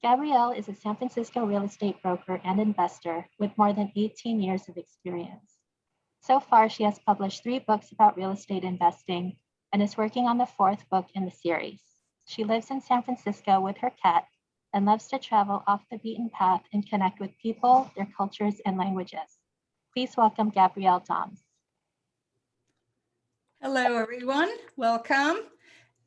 Gabrielle is a San Francisco real estate broker and investor with more than 18 years of experience. So far, she has published three books about real estate investing and is working on the fourth book in the series. She lives in San Francisco with her cat and loves to travel off the beaten path and connect with people, their cultures, and languages. Please welcome Gabrielle Doms. Hello, everyone. Welcome.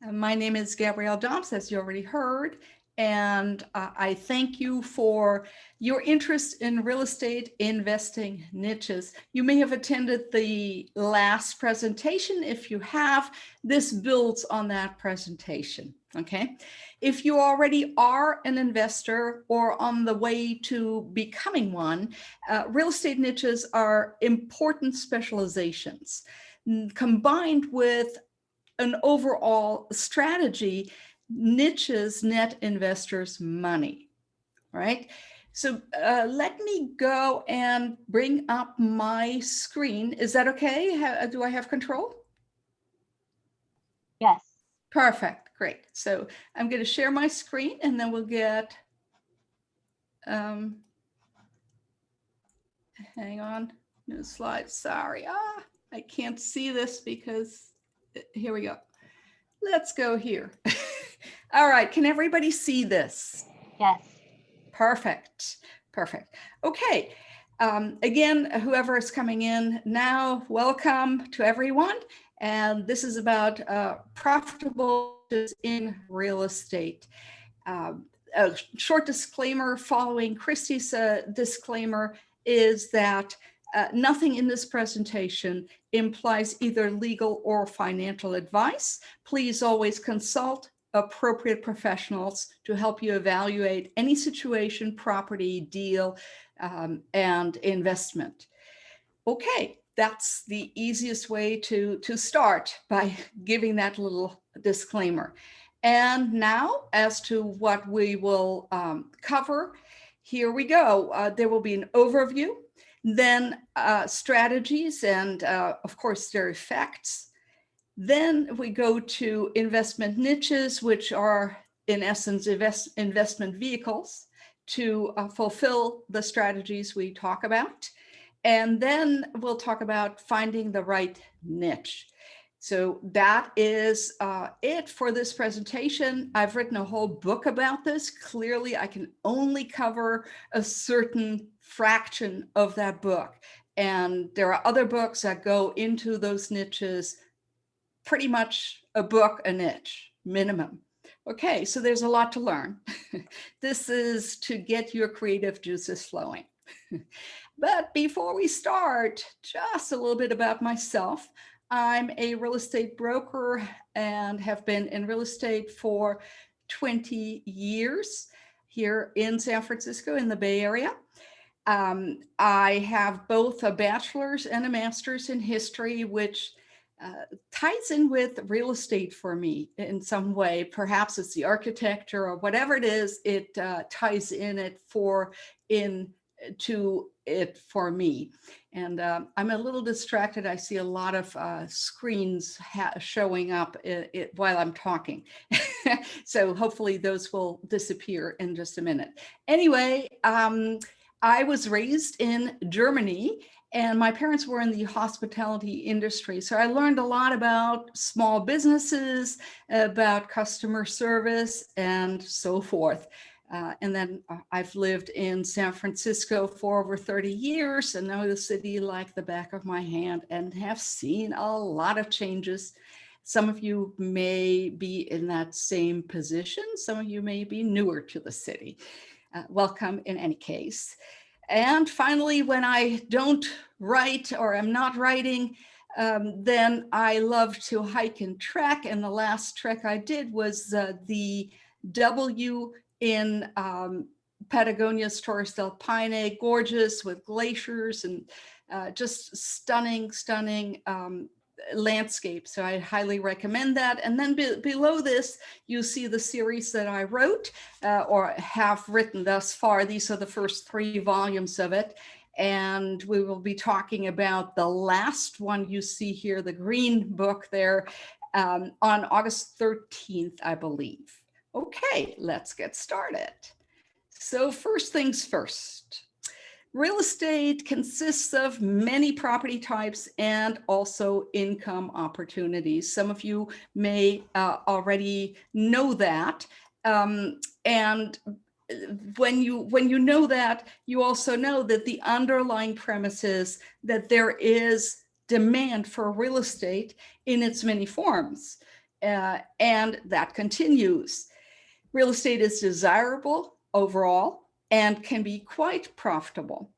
Uh, my name is Gabrielle Doms, as you already heard, and uh, I thank you for your interest in real estate investing niches. You may have attended the last presentation. If you have, this builds on that presentation, okay? If you already are an investor or on the way to becoming one, uh, real estate niches are important specializations combined with an overall strategy niches net investors money, right? So uh, let me go and bring up my screen. Is that okay? How, do I have control? Yes. Perfect, great. So I'm going to share my screen and then we'll get, um, hang on, new slide, sorry. Ah, I can't see this because, uh, here we go. Let's go here. All right, can everybody see this? Yes. Perfect, perfect. Okay, um, again, whoever is coming in now, welcome to everyone. And this is about uh, profitable in real estate. Um, a short disclaimer following Christie's uh, disclaimer is that uh, nothing in this presentation implies either legal or financial advice. Please always consult appropriate professionals to help you evaluate any situation, property, deal, um, and investment. Okay, that's the easiest way to, to start by giving that little disclaimer. And now as to what we will um, cover, here we go. Uh, there will be an overview, then uh, strategies and uh, of course their effects, then we go to investment niches, which are in essence invest, investment vehicles to uh, fulfill the strategies we talk about. And then we'll talk about finding the right niche. So that is uh, it for this presentation. I've written a whole book about this. Clearly, I can only cover a certain fraction of that book. And there are other books that go into those niches pretty much a book a niche minimum. Okay, so there's a lot to learn. this is to get your creative juices flowing. but before we start, just a little bit about myself. I'm a real estate broker and have been in real estate for 20 years here in San Francisco in the Bay Area. Um, I have both a bachelor's and a master's in history, which uh, ties in with real estate for me in some way. Perhaps it's the architecture or whatever it is, it uh, ties in it for in to it for me. And uh, I'm a little distracted. I see a lot of uh, screens showing up it, it, while I'm talking. so hopefully those will disappear in just a minute. Anyway, um, I was raised in Germany and my parents were in the hospitality industry. So I learned a lot about small businesses, about customer service and so forth. Uh, and then uh, I've lived in San Francisco for over 30 years and know the city like the back of my hand and have seen a lot of changes. Some of you may be in that same position. Some of you may be newer to the city. Uh, welcome in any case. And finally, when I don't write or am not writing, um, then I love to hike and trek. And the last trek I did was uh, the W in um, Patagonia's Torres del Paine, gorgeous with glaciers and uh, just stunning, stunning um, landscape. So I highly recommend that. And then be below this, you see the series that I wrote uh, or have written thus far. These are the first three volumes of it. And we will be talking about the last one you see here, the green book there um, on August 13th, I believe. Okay, let's get started. So first things first. Real estate consists of many property types and also income opportunities. Some of you may uh, already know that. Um, and when you when you know that, you also know that the underlying premise is that there is demand for real estate in its many forms. Uh, and that continues. Real estate is desirable overall and can be quite profitable.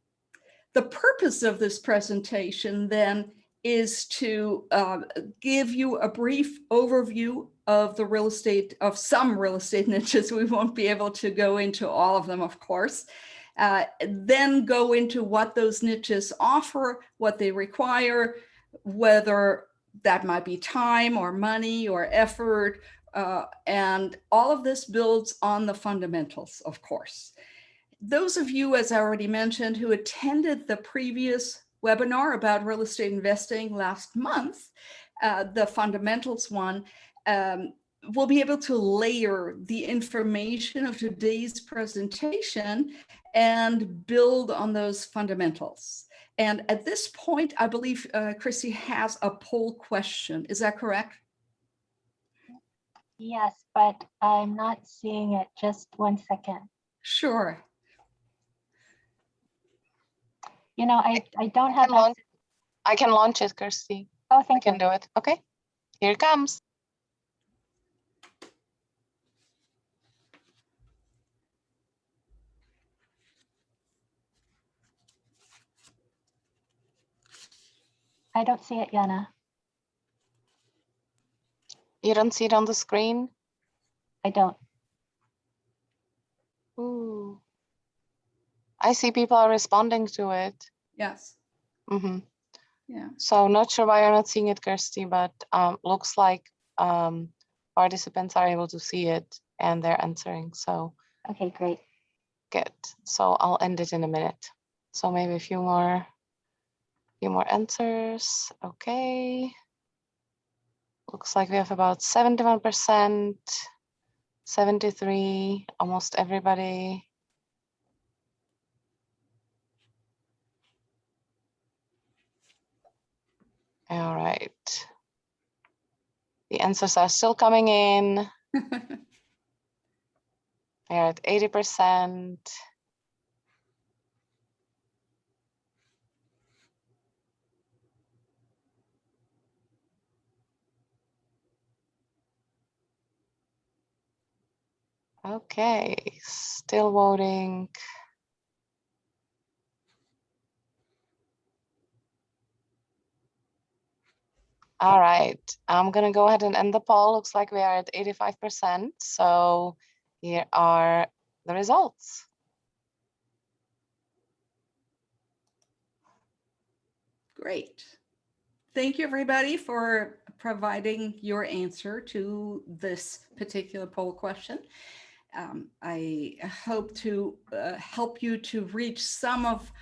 The purpose of this presentation then is to uh, give you a brief overview of the real estate, of some real estate niches. We won't be able to go into all of them, of course. Uh, then go into what those niches offer, what they require, whether that might be time or money or effort. Uh, and all of this builds on the fundamentals, of course. Those of you, as I already mentioned, who attended the previous webinar about real estate investing last month, uh, the fundamentals one, um, will be able to layer the information of today's presentation and build on those fundamentals. And at this point, I believe uh, Chrissy has a poll question. Is that correct? Yes, but I'm not seeing it. Just one second. Sure. You know, I, I don't have, can launch- I can launch it, Kirsty. oh, I thank you. can do it. Okay, here it comes. I don't see it, Yana. You don't see it on the screen? I don't. Ooh. I see people are responding to it. Yes. Mm -hmm. Yeah. So not sure why you're not seeing it, Kirsty, but um, looks like um, participants are able to see it and they're answering. So Okay, great. good. So I'll end it in a minute. So maybe a few more, few more answers. Okay. Looks like we have about 71%, 73, almost everybody. All right. The answers are still coming in. They're at 80%. Okay, still voting. All right, I'm gonna go ahead and end the poll. Looks like we are at 85%. So here are the results. Great. Thank you, everybody, for providing your answer to this particular poll question. Um, I hope to uh, help you to reach some of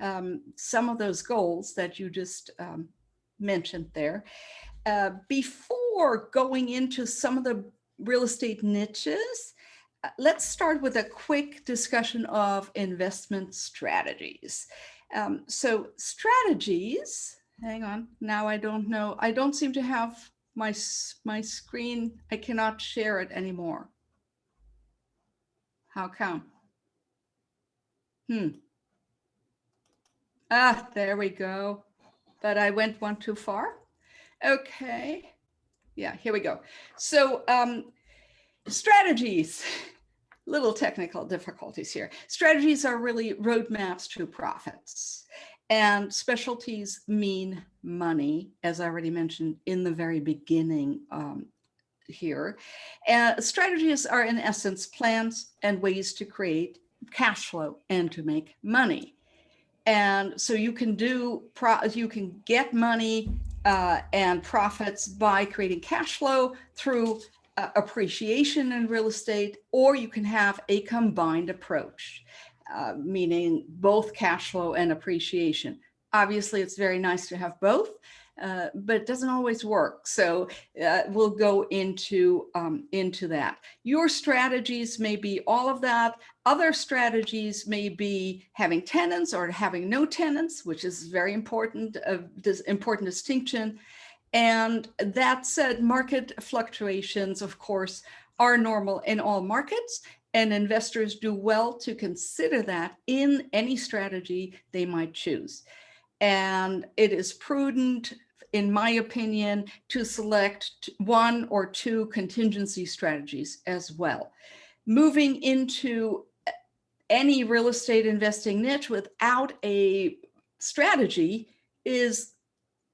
um, some of those goals that you just um, mentioned there. Uh, before going into some of the real estate niches, uh, let's start with a quick discussion of investment strategies. Um, so strategies, hang on, now I don't know, I don't seem to have my, my screen, I cannot share it anymore. How come? Hmm. Ah, there we go. But I went one too far. Okay. Yeah, here we go. So um, strategies, little technical difficulties here. Strategies are really roadmaps to profits. And specialties mean money, as I already mentioned in the very beginning um, here. Uh, strategies are in essence plans and ways to create cash flow and to make money. And so you can do, you can get money uh, and profits by creating cash flow through uh, appreciation in real estate, or you can have a combined approach, uh, meaning both cash flow and appreciation. Obviously, it's very nice to have both. uh, but it doesn't always work. So uh, we'll go into, um, into that. Your strategies may be all of that. Other strategies may be having tenants or having no tenants, which is very important, uh, this important distinction. And that said, market fluctuations, of course, are normal in all markets and investors do well to consider that in any strategy they might choose. And it is prudent, in my opinion, to select one or two contingency strategies as well. Moving into any real estate investing niche without a strategy is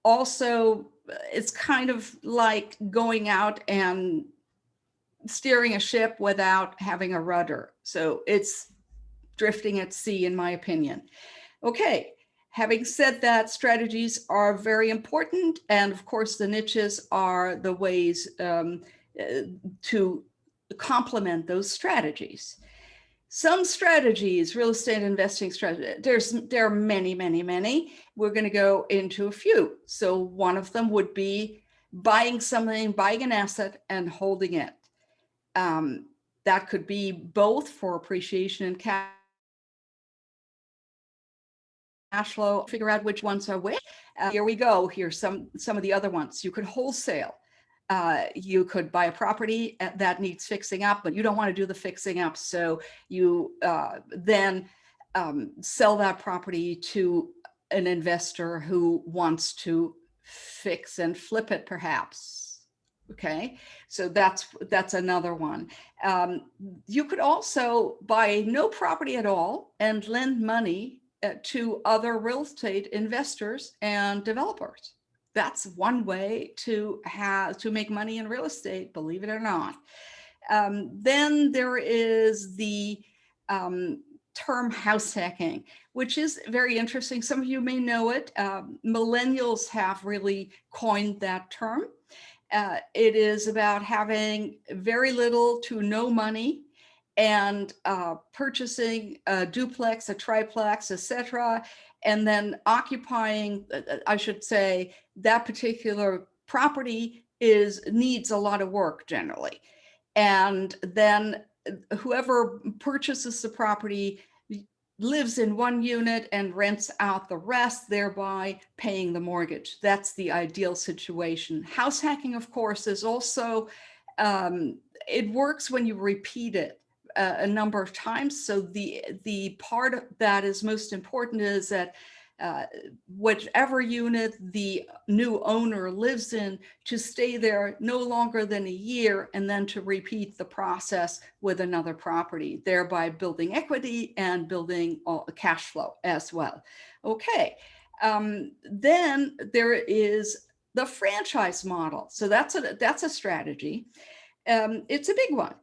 also, it's kind of like going out and steering a ship without having a rudder. So it's drifting at sea, in my opinion. Okay, having said that, strategies are very important. And of course, the niches are the ways um, uh, to complement those strategies. Some strategies, real estate investing strategy, there's there are many, many, many. We're going to go into a few. So one of them would be buying something, buying an asset and holding it. Um, that could be both for appreciation and cash flow, figure out which ones are which. Uh, here we go. Here's some, some of the other ones. You could wholesale. Uh, you could buy a property uh, that needs fixing up, but you don't want to do the fixing up. So you uh, then um, sell that property to an investor who wants to fix and flip it perhaps Okay, so that's that's another one. Um, you could also buy no property at all and lend money uh, to other real estate investors and developers. That's one way to have to make money in real estate, believe it or not. Um, then there is the um, term house hacking, which is very interesting. Some of you may know it. Um, millennials have really coined that term. Uh, it is about having very little to no money and uh, purchasing a duplex, a triplex, etc., and then occupying, uh, uh, I should say, that particular property is needs a lot of work generally. And then uh, whoever purchases the property lives in one unit and rents out the rest, thereby paying the mortgage. That's the ideal situation. House hacking, of course, is also, um, it works when you repeat it a, number of times. So the, the part that is most important is that uh, whichever unit the new owner lives in to stay there no longer than a year and then to repeat the process with another property, thereby building equity and building cash flow as well. Okay, um, then there is the franchise model. So that's a, that's a strategy. Um, it's a big one,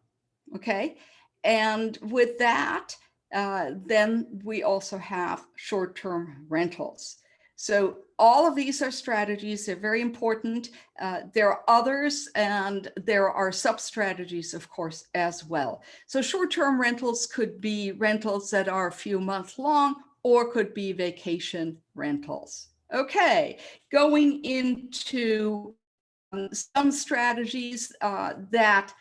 okay? And with that, uh, then we also have short-term rentals. So all of these are strategies. They're very important. Uh, there are others and there are sub-strategies, of course, as well. So short-term rentals could be rentals that are a few months long or could be vacation rentals. Okay, going into um, some strategies uh, that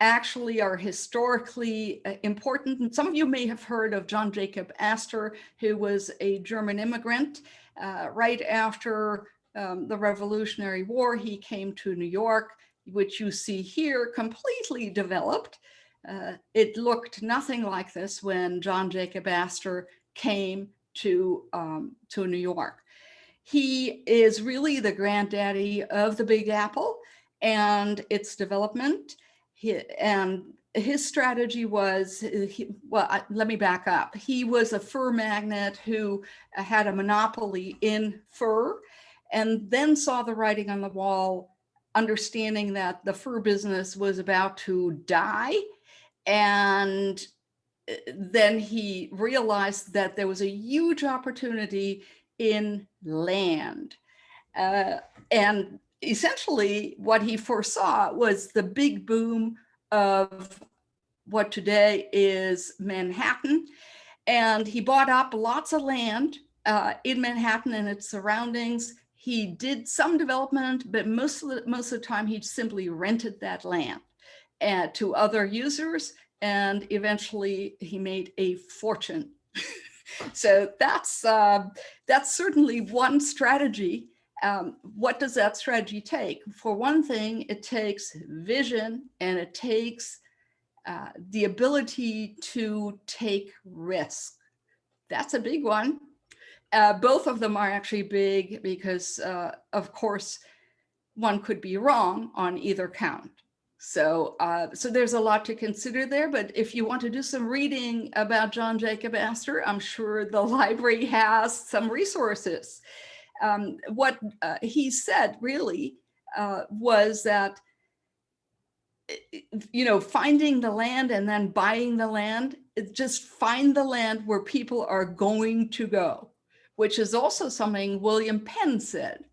actually are historically uh, important. And some of you may have heard of John Jacob Astor, who was a German immigrant. Uh, right after um, the Revolutionary War, he came to New York, which you see here completely developed. Uh, it looked nothing like this when John Jacob Astor came to, um, to New York. He is really the granddaddy of the Big Apple and its development. He, and his strategy was, he, well, I, let me back up. He was a fur magnate who had a monopoly in fur and then saw the writing on the wall, understanding that the fur business was about to die. And eh, then he realized that there was a huge opportunity in land. Uh, and essentially what he foresaw was the big boom of what today is Manhattan. And he bought up lots of land uh, in Manhattan and its surroundings. He did some development, but most of the, most of the time he simply rented that land and to other users. And eventually he made a fortune. so that's, uh, that's certainly one strategy. Um, what does that strategy take? For one thing, it takes vision and it takes uh, the ability to take risk. That's a big one. Uh, both of them are actually big because, uh, of course, one could be wrong on either count. So, uh, so there's a lot to consider there. But if you want to do some reading about John Jacob Astor, I'm sure the library has some resources. Um, what uh, he said really uh, was that you know, finding the land and then buying the land, just find the land where people are going to go, which is also something William Penn said.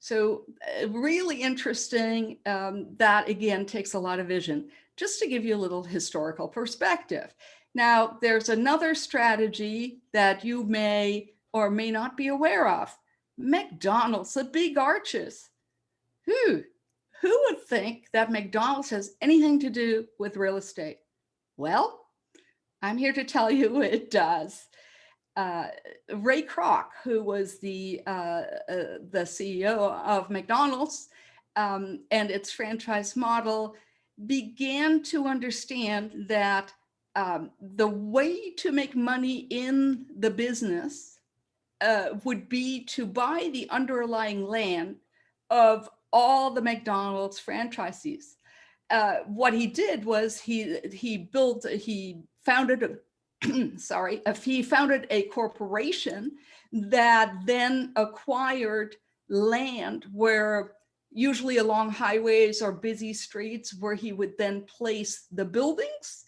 So uh, really interesting. Um, that again takes a lot of vision. Just to give you a little historical perspective. Now, there's another strategy that you may or may not be aware of. McDonald's, the big arches. Who? who would think that McDonald's has anything to do with real estate? Well, I'm here to tell you it does. Uh, Ray Kroc, who was the, uh, uh, the CEO of McDonald's um, and its franchise model, began to understand that um, the way to make money in the business uh, would be to buy the underlying land of all the McDonald's franchisees. Uh, what he did was he he built he founded a sorry if he founded a corporation that then acquired land where usually along highways or busy streets where he would then place the buildings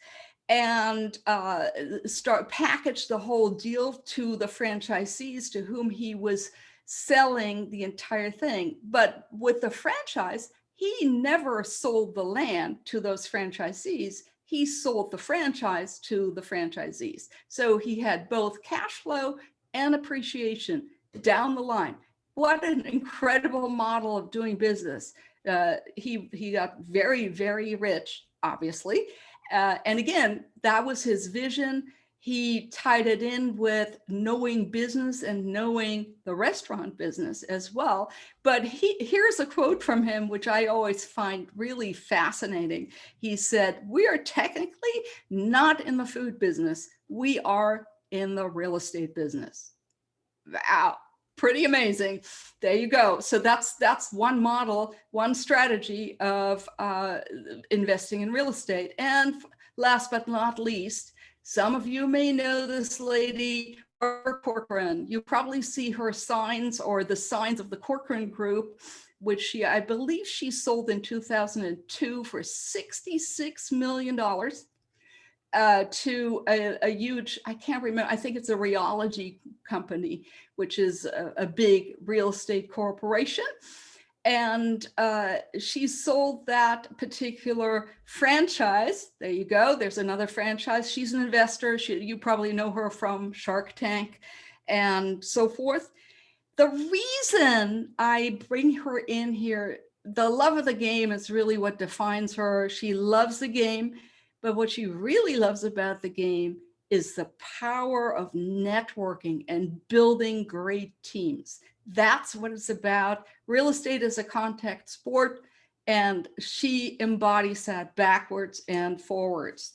and uh, start package the whole deal to the franchisees to whom he was selling the entire thing. But with the franchise, he never sold the land to those franchisees. He sold the franchise to the franchisees. So he had both cash flow and appreciation down the line. What an incredible model of doing business. Uh, he, he got very, very rich, obviously. Uh, and again, that was his vision he tied it in with knowing business and knowing the restaurant business as well. But he, here's a quote from him, which I always find really fascinating. He said, we are technically not in the food business. We are in the real estate business. Wow, pretty amazing. There you go. So that's that's one model, one strategy of uh, investing in real estate. And last but not least, some of you may know this lady, Barbara Corcoran. You probably see her signs or the signs of the Corcoran Group, which she, I believe she sold in 2002 for $66 million uh, to a, a, huge, I can't remember, I think it's a Realogy company, which is a, a big real estate corporation and uh, she sold that particular franchise. There you go. There's another franchise. She's an investor. She, you probably know her from Shark Tank and so forth. The reason I bring her in here, the love of the game is really what defines her. She loves the game, but what she really loves about the game is the power of networking and building great teams. That's what it's about. Real estate is a contact sport and she embodies that backwards and forwards.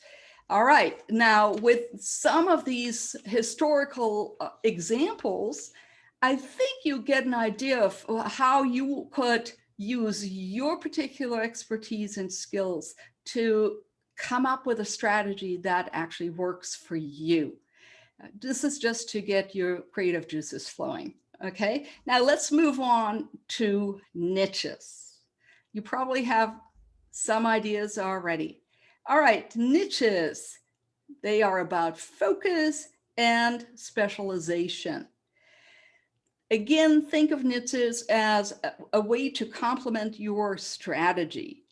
All right, now with some of these historical uh, examples, I think you get an idea of how you could use your particular expertise and skills to come up with a strategy that actually works for you. Uh, this is just to get your creative juices flowing. Okay, now let's move on to niches. You probably have some ideas already. All right, niches. They are about focus and specialization. Again, think of niches as a, a way to complement your strategy.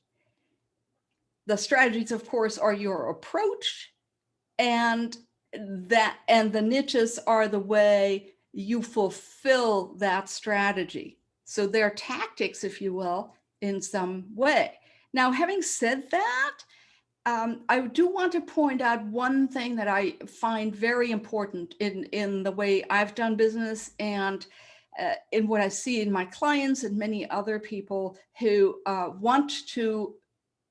The strategies, of course, are your approach and that and the niches are the way you fulfill that strategy. So they're tactics, if you will, in some way. Now, having said that, um, I do want to point out one thing that I find very important in, in the way I've done business and uh, in what I see in my clients and many other people who uh, want to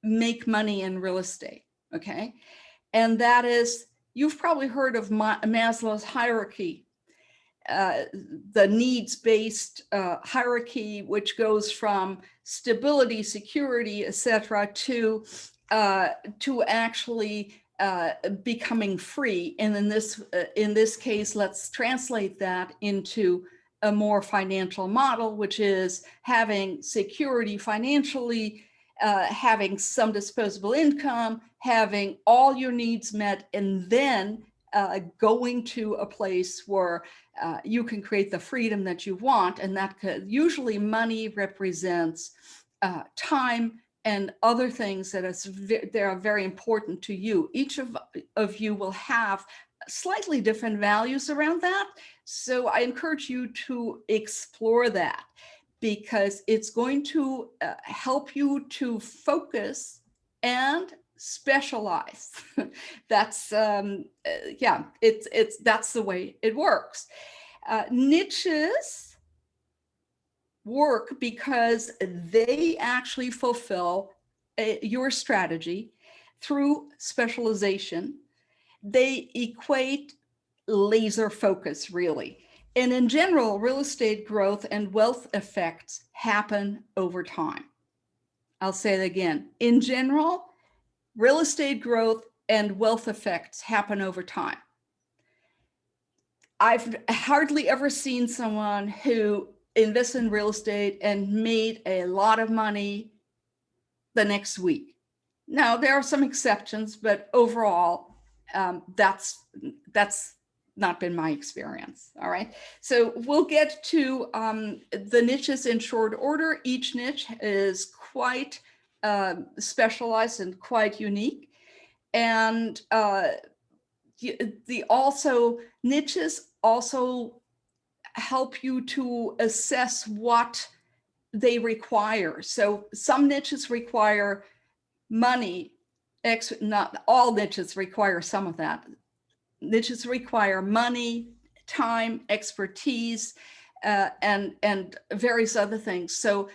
make money in real estate, okay? And that is, you've probably heard of Maslow's hierarchy, uh, the needs-based uh, hierarchy, which goes from stability, security, etc., to uh, to actually uh, becoming free. And in this uh, in this case, let's translate that into a more financial model, which is having security financially, uh, having some disposable income, having all your needs met, and then uh, going to a place where uh, you can create the freedom that you want. And that could, usually money represents uh, time and other things that is that are very important to you. Each of, of you will have slightly different values around that. So I encourage you to explore that because it's going to uh, help you to focus and specialize. that's, um, uh, yeah, it's, it's, that's the way it works. Uh, niches work because they actually fulfill uh, your strategy through specialization. They equate laser focus really. And in general, real estate growth and wealth effects happen over time. I'll say it again. In general, real estate growth and wealth effects happen over time. I've hardly ever seen someone who invests in real estate and made a lot of money the next week. Now, there are some exceptions, but overall, um, that's that's not been my experience. All right. So we'll get to um, the niches in short order. Each niche is quite uh, specialized and quite unique. And uh, the also niches also help you to assess what they require. So some niches require money, not all niches require some of that niches require money, time, expertise, uh, and, and various other things. So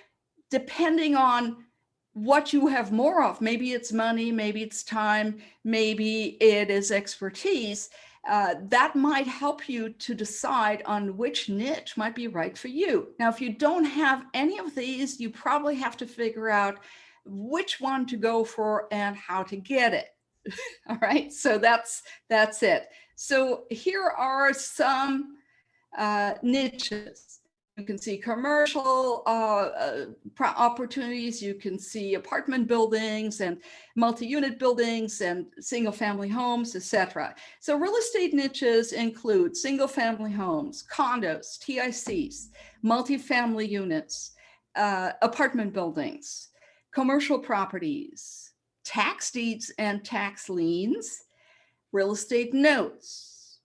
depending on what you have more of, maybe it's money, maybe it's time, maybe it is expertise, uh, that might help you to decide on which niche might be right for you. Now, if you don't have any of these, you probably have to figure out which one to go for and how to get it. All right, so that's that's it. So here are some uh, niches. You can see commercial uh, uh, opportunities. You can see apartment buildings and multi-unit buildings and single-family homes, etc. So real estate niches include single-family homes, condos, TICs, multi-family units, uh, apartment buildings, commercial properties, tax deeds and tax liens, real estate notes,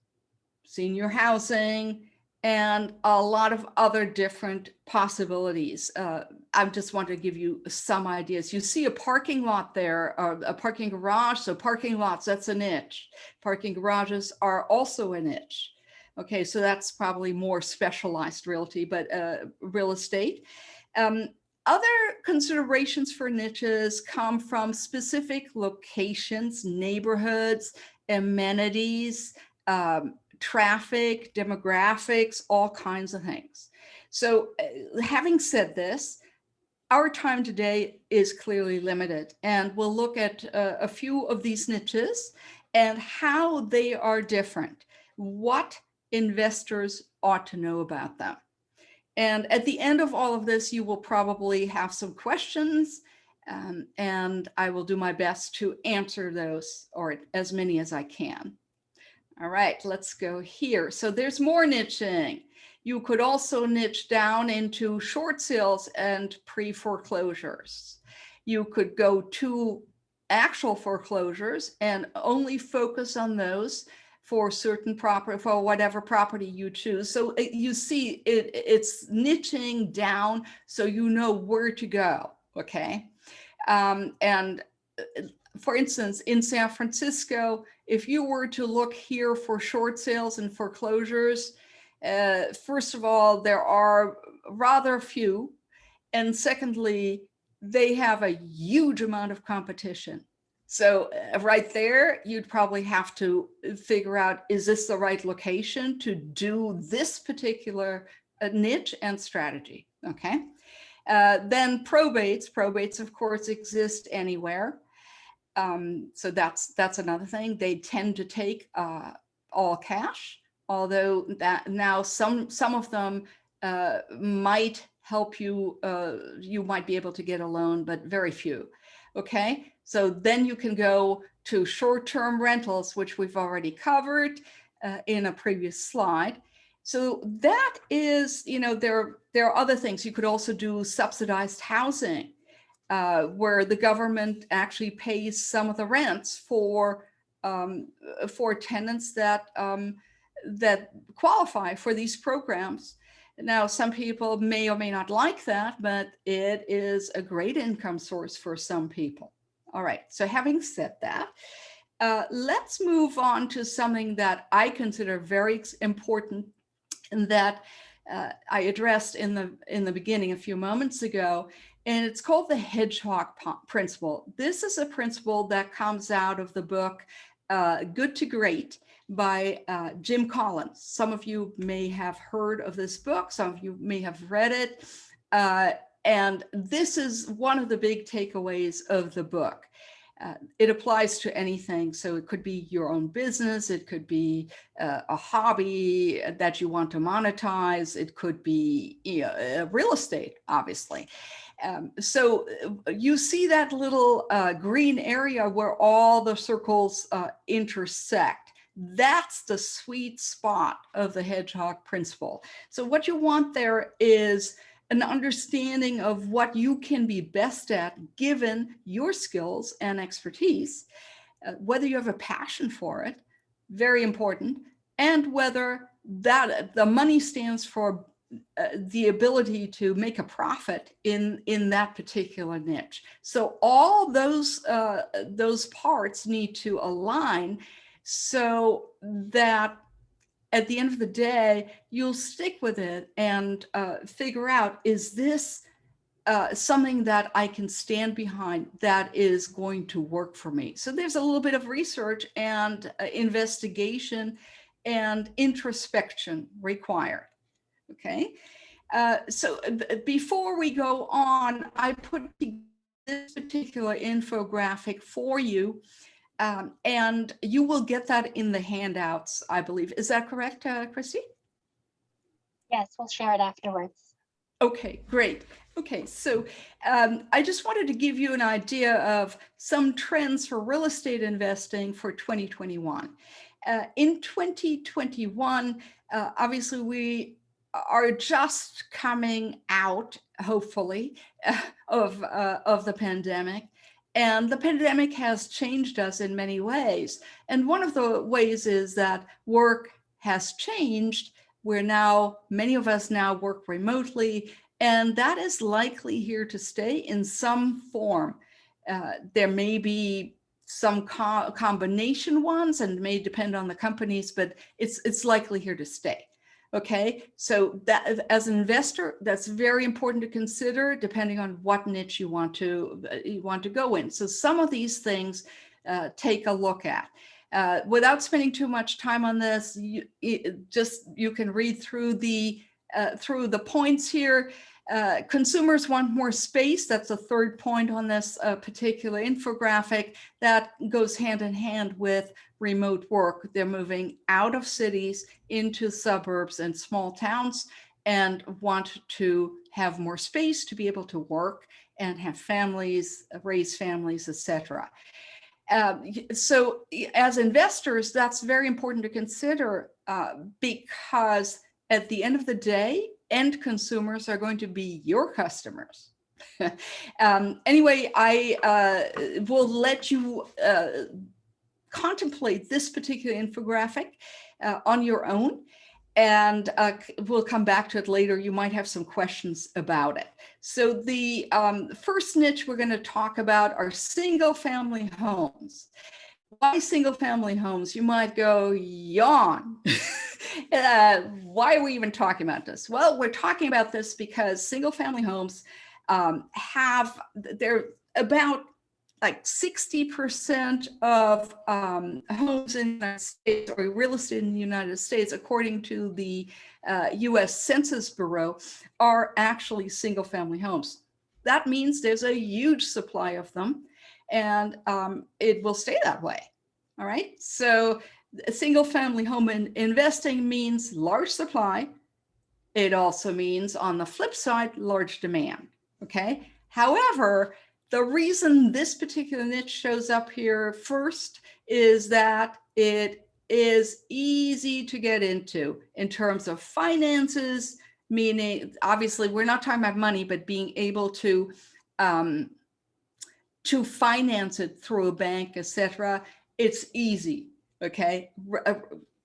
senior housing, and a lot of other different possibilities. Uh, I just want to give you some ideas. You see a parking lot there, or a parking garage. So parking lots, that's a niche. Parking garages are also a niche. Okay, so that's probably more specialized realty, but uh, real estate. Um, other considerations for niches come from specific locations, neighborhoods, amenities, um, traffic, demographics, all kinds of things. So uh, having said this, our time today is clearly limited and we'll look at uh, a few of these niches and how they are different, what investors ought to know about them. And at the end of all of this, you will probably have some questions um, and I will do my best to answer those or as many as I can. All right, let's go here. So there's more niching. You could also niche down into short sales and pre-foreclosures. You could go to actual foreclosures and only focus on those for certain property, for whatever property you choose. So uh, you see it, it's niching down so you know where to go, okay? Um, and uh, for instance, in San Francisco, if you were to look here for short sales and foreclosures, uh, first of all, there are rather few. And secondly, they have a huge amount of competition. So uh, right there, you'd probably have to figure out, is this the right location to do this particular uh, niche and strategy, okay? Uh, then probates, probates of course exist anywhere. Um, so that's that's another thing. They tend to take uh, all cash, although that now some some of them uh, might help you. Uh, you might be able to get a loan, but very few. Okay, so then you can go to short-term rentals, which we've already covered uh, in a previous slide. So that is, you know, there there are other things. You could also do subsidized housing uh, where the government actually pays some of the rents for um, for tenants that um, that qualify for these programs. Now, some people may or may not like that, but it is a great income source for some people. All right, so having said that, uh, let's move on to something that I consider very important and that uh, I addressed in the in the beginning a few moments ago, and it's called the hedgehog principle. This is a principle that comes out of the book uh, Good to Great by uh, Jim Collins. Some of you may have heard of this book, some of you may have read it. Uh, and this is one of the big takeaways of the book. Uh, it applies to anything. So it could be your own business. It could be uh, a hobby that you want to monetize. It could be you know, real estate, obviously. Um, so uh, you see that little uh, green area where all the circles uh, intersect. That's the sweet spot of the hedgehog principle. So what you want there is an understanding of what you can be best at given your skills and expertise, uh, whether you have a passion for it, very important, and whether that the money stands for uh, the ability to make a profit in in that particular niche. So all those uh, those parts need to align so that at the end of the day, you'll stick with it and uh, figure out, is this uh, something that I can stand behind that is going to work for me? So there's a little bit of research and uh, investigation and introspection required okay? Uh, so uh, before we go on, I put this particular infographic for you, um, and you will get that in the handouts, I believe. Is that correct, uh, Christy? Yes, we'll share it afterwards. Okay, great. Okay, so um, I just wanted to give you an idea of some trends for real estate investing for 2021. Uh, in 2021, uh, obviously we are just coming out, hopefully, of, uh, of the pandemic. And the pandemic has changed us in many ways. And one of the ways is that work has changed. We're now, many of us now work remotely, and that is likely here to stay in some form. Uh, there may be some co combination ones and may depend on the companies, but it's, it's likely here to stay. Okay, so that as an investor, that's very important to consider depending on what niche you want to uh, you want to go in. So some of these things uh, take a look at. Uh, without spending too much time on this, you, just you can read through the uh, through the points here. Uh, consumers want more space. That's the third point on this uh, particular infographic that goes hand in hand with remote work. They're moving out of cities into suburbs and small towns and want to have more space to be able to work and have families, raise families, etc. Uh, so as investors, that's very important to consider uh, because at the end of the day, end consumers are going to be your customers. um, anyway, I uh, will let you uh, contemplate this particular infographic uh, on your own. And uh, we'll come back to it later. You might have some questions about it. So the um, first niche we're going to talk about are single family homes. Why single family homes? You might go, yawn. uh, why are we even talking about this? Well, we're talking about this because single family homes um, have, they're about like 60% of um, homes in the United States or real estate in the United States, according to the uh, US Census Bureau, are actually single family homes. That means there's a huge supply of them and um, it will stay that way. All right. So a single family home in investing means large supply. It also means on the flip side, large demand. Okay. However, the reason this particular niche shows up here first is that it is easy to get into in terms of finances, meaning obviously we're not talking about money, but being able to um, to finance it through a bank, etc. It's easy, okay, R uh,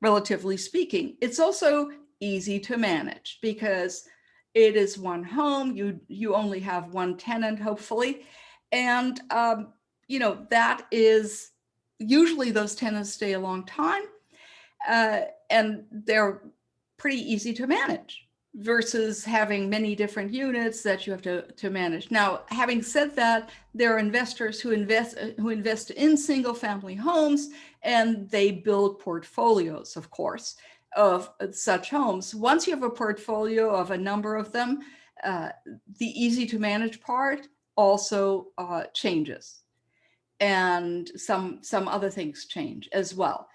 relatively speaking. It's also easy to manage because it is one home, you, you only have one tenant, hopefully, and, um, you know, that is usually those tenants stay a long time uh, and they're pretty easy to manage versus having many different units that you have to, to manage. Now, having said that, there are investors who invest who invest in single family homes and they build portfolios, of course, of such homes. Once you have a portfolio of a number of them, uh, the easy to manage part also uh, changes and some some other things change as well.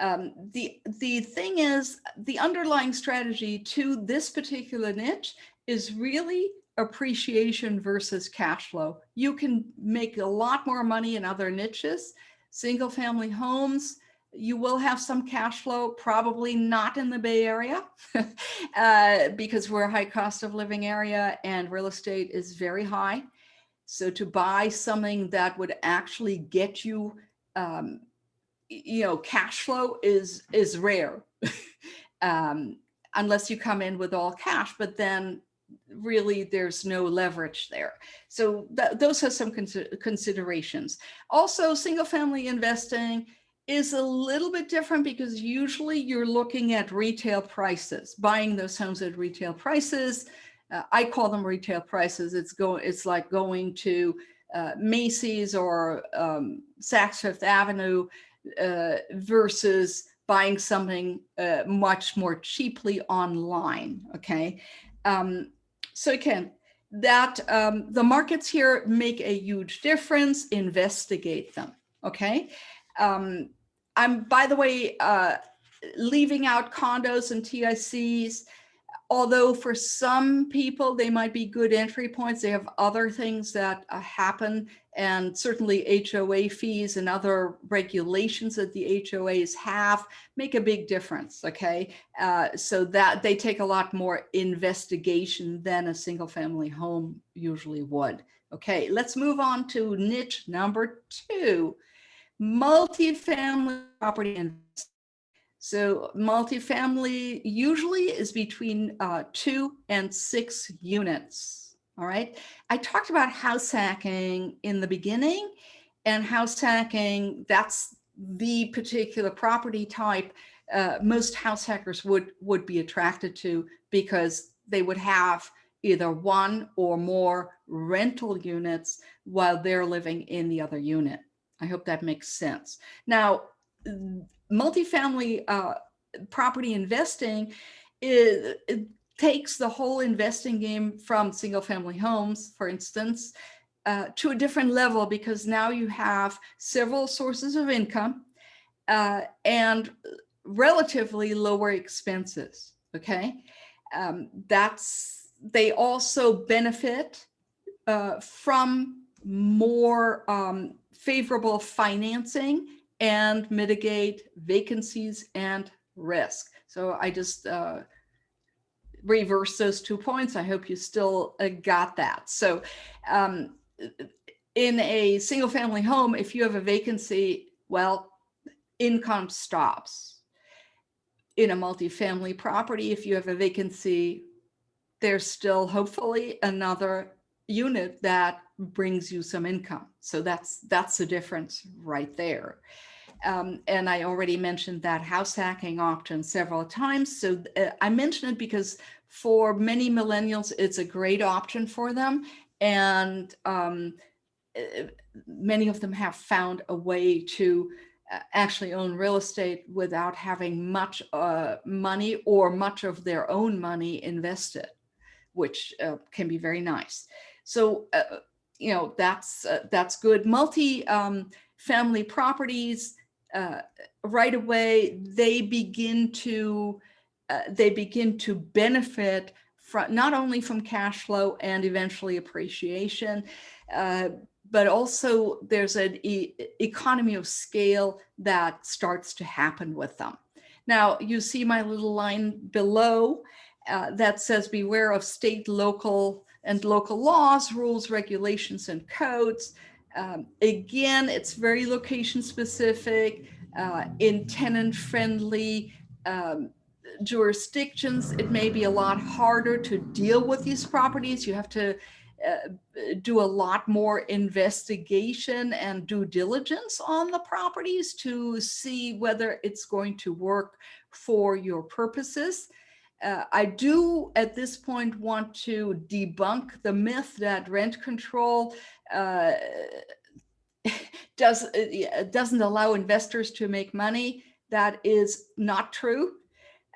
Um, the the thing is the underlying strategy to this particular niche is really appreciation versus cash flow. You can make a lot more money in other niches, single family homes, you will have some cash flow, probably not in the Bay Area uh, because we're a high cost of living area and real estate is very high. So to buy something that would actually get you, um, you know, cash flow is is rare, um, unless you come in with all cash. But then really there's no leverage there. So th those have some considerations. Also, single family investing is a little bit different because usually you're looking at retail prices, buying those homes at retail prices uh, I call them retail prices. It's going, it's like going to uh, Macy's or um, Saks Fifth Avenue uh, versus buying something uh, much more cheaply online. Okay. Um, so again, that um, the markets here make a huge difference, investigate them. Okay. Um, I'm, by the way, uh, leaving out condos and TICs although for some people they might be good entry points, they have other things that uh, happen and certainly HOA fees and other regulations that the HOAs have make a big difference, okay? Uh, so that they take a lot more investigation than a single family home usually would. Okay, let's move on to niche number two, multifamily property investment. So multifamily usually is between uh, two and six units. All right. I talked about house hacking in the beginning and house hacking, that's the particular property type uh, most house hackers would, would be attracted to because they would have either one or more rental units while they're living in the other unit. I hope that makes sense. Now, multifamily uh, property investing is, takes the whole investing game from single family homes, for instance, uh, to a different level because now you have several sources of income uh, and relatively lower expenses. Okay, um, that's they also benefit uh, from more um, favorable financing and mitigate vacancies and risk. So I just uh, reverse those two points. I hope you still uh, got that. So um, in a single family home, if you have a vacancy, well, income stops. In a multifamily property, if you have a vacancy, there's still hopefully another unit that brings you some income. So that's that's the difference right there. Um, and I already mentioned that house hacking option several times. So uh, I mention it because for many millennials, it's a great option for them. And um, uh, many of them have found a way to uh, actually own real estate without having much uh, money or much of their own money invested, which uh, can be very nice. So, uh, you know, that's that's good. Multi um, family properties, uh, right away, they begin to uh, they begin to benefit from not only from cash flow and eventually appreciation, uh, but also there's an e economy of scale that starts to happen with them. Now you see my little line below uh, that says beware of state, local, and local laws, rules, regulations, and codes. Um, again, it's very location specific, uh, in tenant friendly um, jurisdictions. It may be a lot harder to deal with these properties. You have to uh, do a lot more investigation and due diligence on the properties to see whether it's going to work for your purposes. Uh, I do at this point want to debunk the myth that rent control uh, does, uh, doesn't allow investors to make money. That is not true.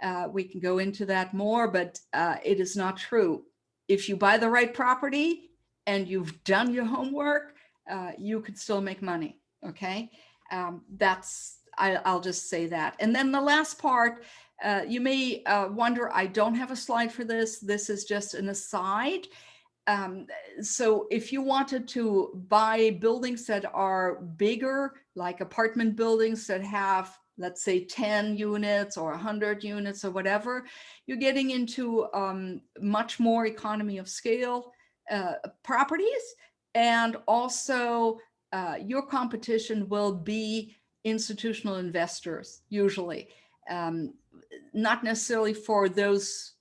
Uh, we can go into that more, but uh, it is not true. If you buy the right property and you've done your homework, uh, you can still make money. Okay, um, that's I, will just say that. And then the last part, uh, you may uh, wonder, I don't have a slide for this. This is just an aside. Um, so if you wanted to buy buildings that are bigger, like apartment buildings that have, let's say 10 units or 100 units or whatever, you're getting into um, much more economy of scale uh, properties. And also uh, your competition will be institutional investors, usually. Um, not necessarily for those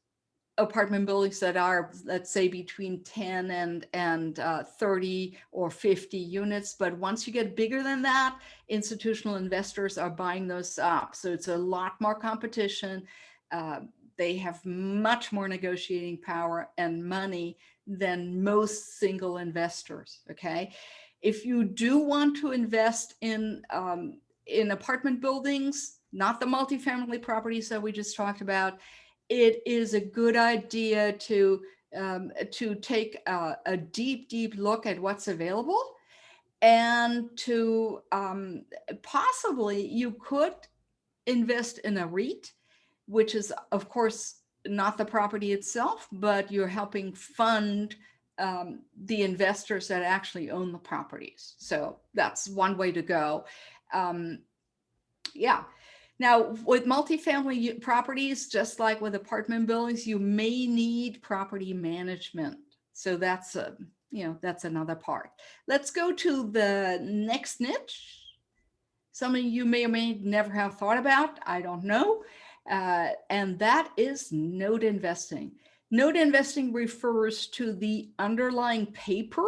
apartment buildings that are, let's say, between 10 and, and uh, 30 or 50 units. But once you get bigger than that, institutional investors are buying those up. So it's a lot more competition. Uh, they have much more negotiating power and money than most single investors, okay? If you do want to invest in, um, in apartment buildings, not the multifamily properties that we just talked about, it is a good idea to um, to take a, a, deep, deep look at what's available and to um, possibly you could invest in a REIT, which is of course not the property itself, but you're helping fund um, the investors that actually own the properties. So that's one way to go. Um, yeah. Now, with multifamily properties, just like with apartment buildings, you may need property management. So that's a, you know, that's another part. Let's go to the next niche. Some of you may or may never have thought about, I don't know. Uh, and that is note investing. Note investing refers to the underlying paper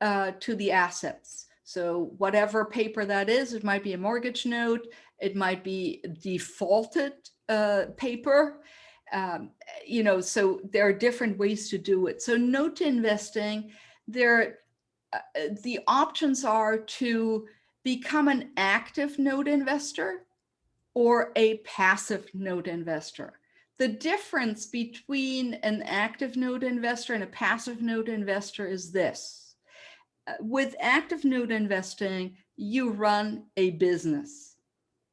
uh, to the assets. So whatever paper that is, it might be a mortgage note, it might be defaulted uh, paper, um, you know, so there are different ways to do it. So note investing, there, uh, the options are to become an active note investor or a passive note investor. The difference between an active note investor and a passive note investor is this with active note investing, you run a business.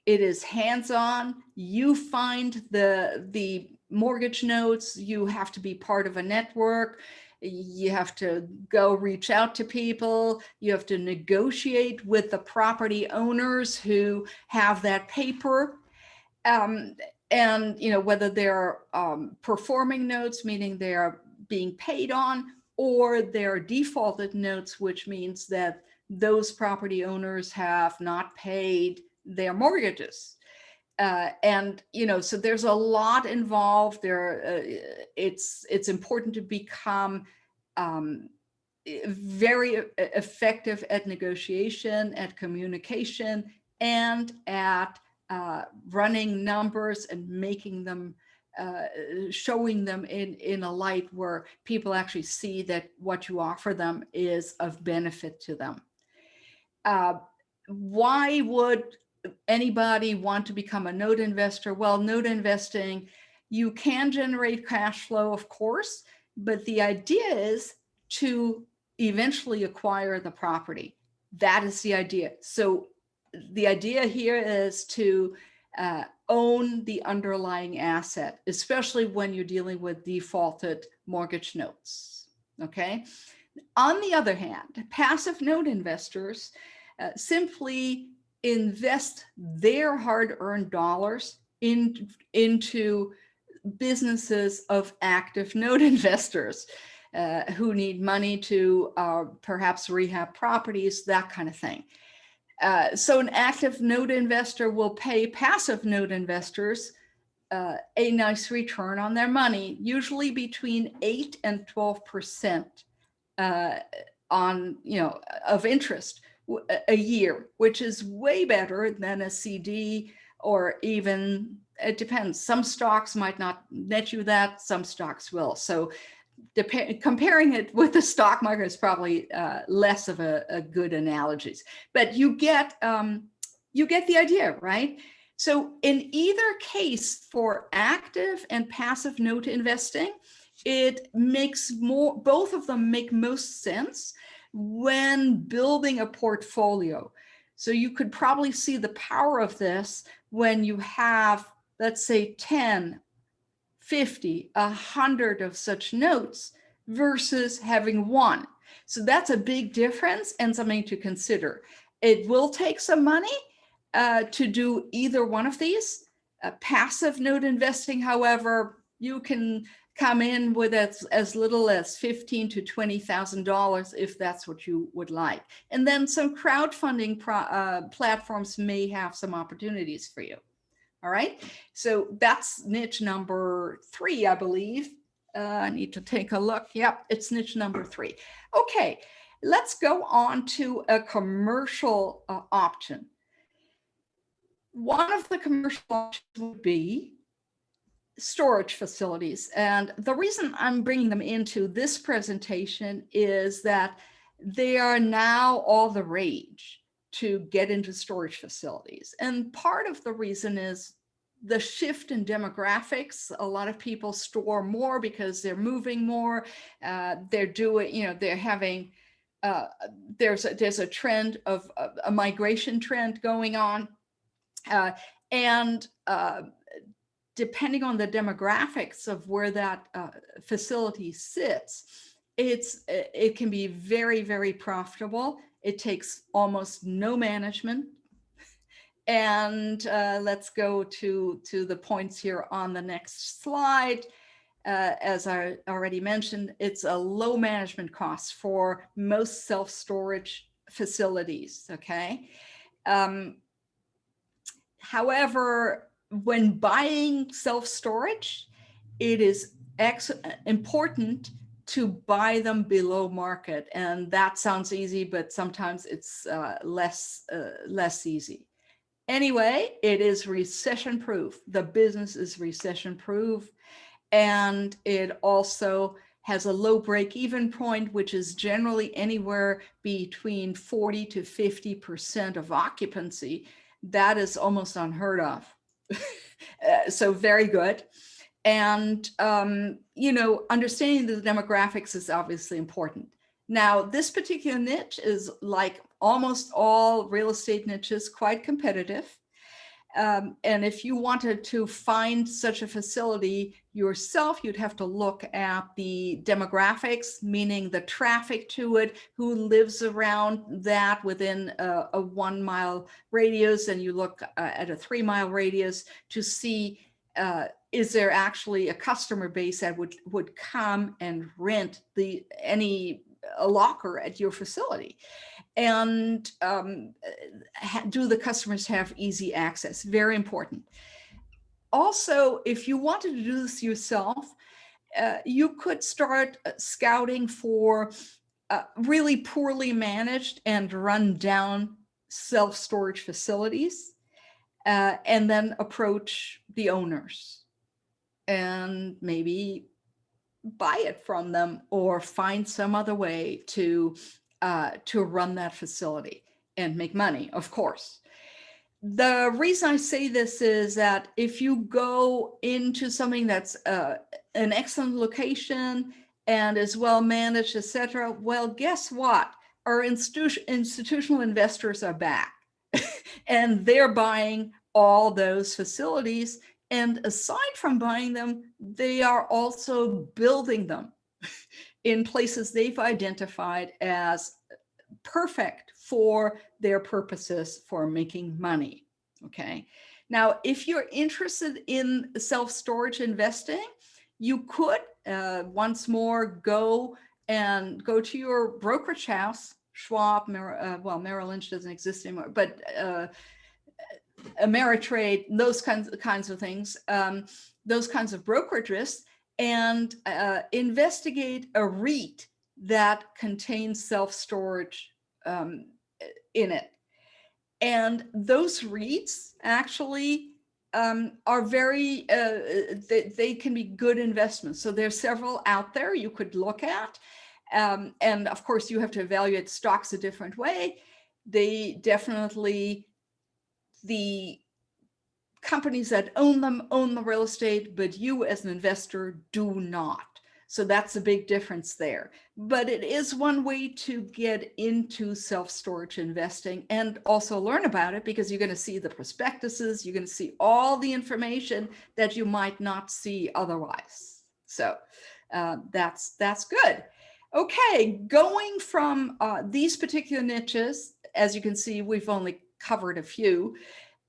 It is hands-on. You find the, the mortgage notes. You have to be part of a network. You have to go reach out to people. You have to negotiate with the property owners who have that paper. Um, and you know whether they're um, performing notes, meaning they are being paid on, or they're defaulted notes, which means that those property owners have not paid their mortgages. Uh, and you know, so there's a lot involved there. Uh, it's it's important to become um, very effective at negotiation, at communication, and at uh, running numbers and making them, uh, showing them in, in a light where people actually see that what you offer them is of benefit to them. Uh, why would anybody want to become a note investor? Well, note investing, you can generate cash flow, of course, but the idea is to eventually acquire the property. That is the idea. So the idea here is to uh, own the underlying asset, especially when you're dealing with defaulted mortgage notes. Okay. On the other hand, passive note investors uh, simply invest their hard earned dollars in, into businesses of active note investors uh, who need money to uh, perhaps rehab properties, that kind of thing. Uh, so an active note investor will pay passive note investors uh, a nice return on their money, usually between 8 and 12% uh, on, you know, of interest a year, which is way better than a CD or even, it depends. Some stocks might not net you that, some stocks will. So comparing it with the stock market is probably uh, less of a, a good analogies, but you get um, you get the idea, right? So in either case, for active and passive note investing, it makes more both of them make most sense when building a portfolio. So you could probably see the power of this when you have, let's say, 10 50, 100 of such notes versus having one. So that's a big difference and something to consider. It will take some money uh, to do either one of these. Uh, passive note investing, however, you can come in with as, as little as fifteen to twenty thousand dollars if that's what you would like. And then some crowdfunding pro, uh, platforms may have some opportunities for you. All right, so that's niche number three, I believe. Uh, I need to take a look. Yep, it's niche number three. Okay, let's go on to a commercial uh, option. One of the commercial options would be storage facilities. And the reason I'm bringing them into this presentation is that they are now all the rage to get into storage facilities. And part of the reason is the shift in demographics. A lot of people store more because they're moving more. Uh, they're doing, you know, they're having, uh, there's a, there's a trend of a, a migration trend going on. Uh, and uh, depending on the demographics of where that uh, facility sits, it's it can be very, very profitable it takes almost no management. And uh, let's go to, to the points here on the next slide. Uh, as I already mentioned, it's a low management cost for most self-storage facilities, okay? Um, however, when buying self-storage, it is important to buy them below market. And that sounds easy, but sometimes it's uh, less, uh, less easy. Anyway, it is recession proof. The business is recession proof. And it also has a low break even point, which is generally anywhere between 40 to 50% of occupancy. That is almost unheard of. uh, so very good. And, um, you know, understanding the demographics is obviously important. Now, this particular niche is like almost all real estate niches, quite competitive. Um, and if you wanted to find such a facility yourself, you'd have to look at the demographics, meaning the traffic to it, who lives around that within a, a one mile radius, and you look uh, at a three mile radius to see uh, is there actually a customer base that would would come and rent the any a locker at your facility and um, do the customers have easy access? Very important. Also, if you wanted to do this yourself, uh, you could start uh, scouting for uh, really poorly managed and run down self-storage facilities uh, and then approach the owners and maybe buy it from them or find some other way to uh, to run that facility and make money, of course. The reason I say this is that if you go into something that's uh, an excellent location and is well managed, etc., well, guess what? Our institu- institutional investors are back and they're buying all those facilities. And aside from buying them, they are also building them in places they've identified as perfect for their purposes for making money. Okay. Now, if you're interested in self-storage investing, you could uh, once more go and go to your brokerage house, Schwab, Mer- uh, well, Merrill Lynch doesn't exist anymore, but uh, Ameritrade, those kinds kinds of things, um, those kinds of brokerages, and uh, investigate a REIT that contains self-storage um, in it. And those REITs actually um, are very, uh, they, they, can be good investments. So there's several out there you could look at. Um, and of course, you have to evaluate stocks a different way. They definitely, the companies that own them own the real estate, but you as an investor do not. So that's a big difference there. But it is one way to get into self-storage investing and also learn about it because you're going to see the prospectuses, you're going to see all the information that you might not see otherwise. So uh, that's that's good. Okay, going from uh, these particular niches, as you can see, we've only covered a few.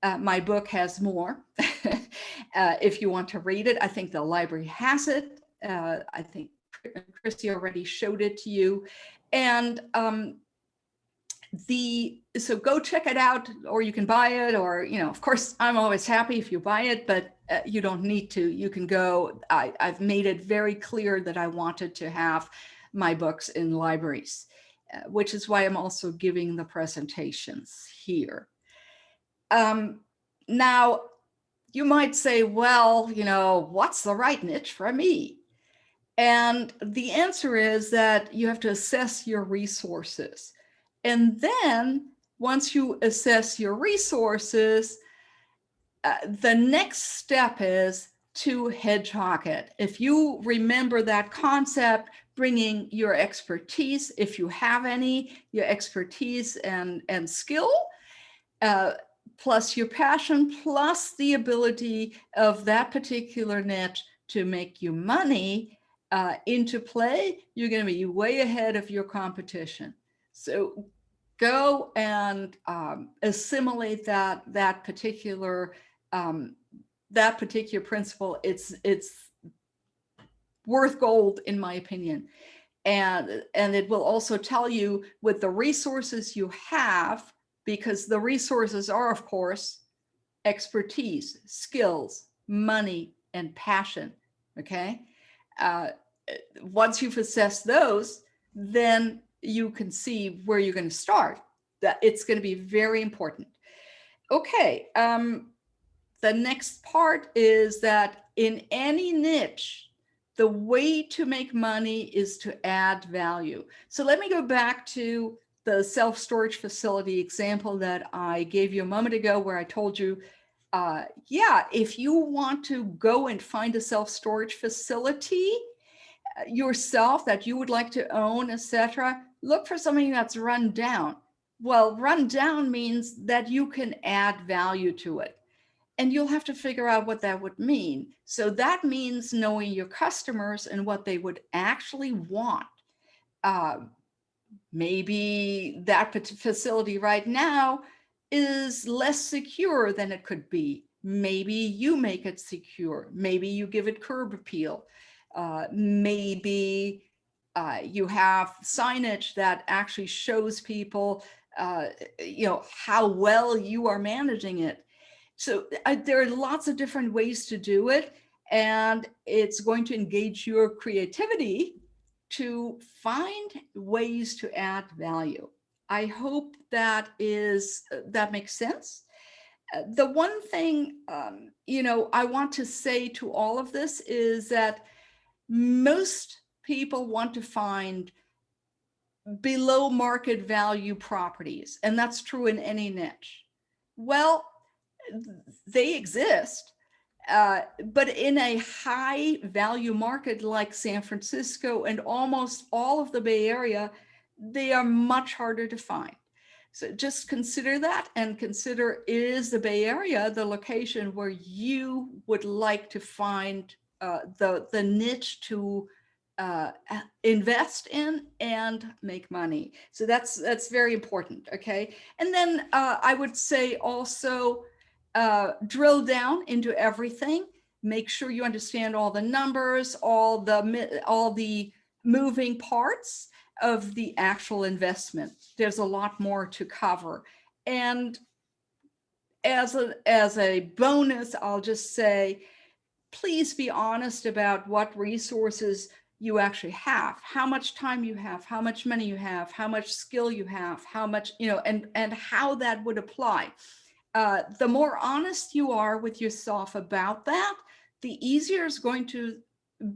Uh, my book has more. uh, if you want to read it, I think the library has it. Uh, I think Christy already showed it to you. And um, the so go check it out or you can buy it or you know of course i'm always happy if you buy it but uh, you don't need to you can go I, i've made it very clear that i wanted to have my books in libraries which is why i'm also giving the presentations here um, now you might say well you know what's the right niche for me and the answer is that you have to assess your resources. And then once you assess your resources, uh, the next step is to hedgehog it. If you remember that concept, bringing your expertise, if you have any, your expertise and, and skill, uh, plus your passion, plus the ability of that particular niche to make you money, uh, into play, you're going to be way ahead of your competition. So go and um, assimilate that that particular um, that particular principle. It's it's worth gold in my opinion, and and it will also tell you with the resources you have because the resources are of course expertise, skills, money, and passion. Okay uh, once you've assessed those, then you can see where you're going to start. That it's going to be very important. Okay, um, the next part is that in any niche, the way to make money is to add value. So let me go back to the self-storage facility example that I gave you a moment ago where I told you, uh, yeah, if you want to go and find a self-storage facility, yourself that you would like to own, etc., look for something that's run down. Well, run down means that you can add value to it. And you'll have to figure out what that would mean. So that means knowing your customers and what they would actually want. Uh, maybe that facility right now is less secure than it could be. Maybe you make it secure. Maybe you give it curb appeal uh, maybe uh, you have signage that actually shows people, uh, you know, how well you are managing it. So uh, there are lots of different ways to do it, and it's going to engage your creativity to find ways to add value. I hope that is that makes sense. Uh, the one thing um, you know I want to say to all of this is that most people want to find below market value properties, and that's true in any niche. Well, they exist, uh, but in a high value market like San Francisco and almost all of the Bay Area, they are much harder to find. So just consider that and consider is the Bay Area the location where you would like to find uh, the, the niche to uh, invest in and make money. So that's that's very important. Okay. And then uh, I would say also uh, drill down into everything. Make sure you understand all the numbers, all the all the moving parts of the actual investment. There's a lot more to cover. And as a, as a bonus, I'll just say, please be honest about what resources you actually have, how much time you have, how much money you have, how much skill you have, how much, you know, and, and how that would apply. Uh, the more honest you are with yourself about that, the easier it's going to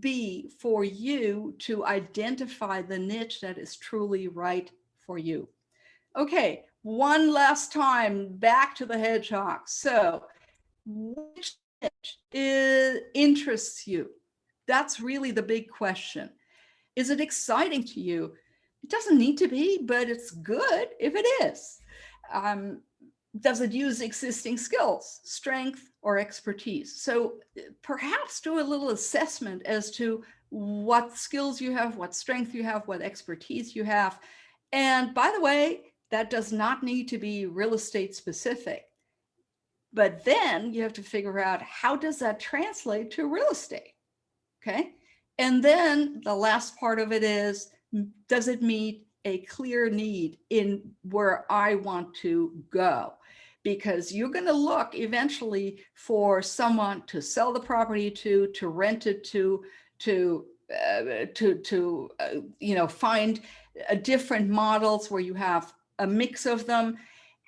be for you to identify the niche that is truly right for you. Okay, one last time back to the hedgehog. So which niche interests you? That's really the big question. Is it exciting to you? It doesn't need to be, but it's good if it is. Um, does it use existing skills, strength, or expertise? So uh, perhaps do a little assessment as to what skills you have, what strength you have, what expertise you have. And by the way, that does not need to be real estate specific. But then you have to figure out how does that translate to real estate? Okay. And then the last part of it is, does it meet a clear need in where I want to go? Because you're going to look eventually for someone to sell the property to, to rent it to, to, uh, to, to uh, you know, find different models where you have a mix of them.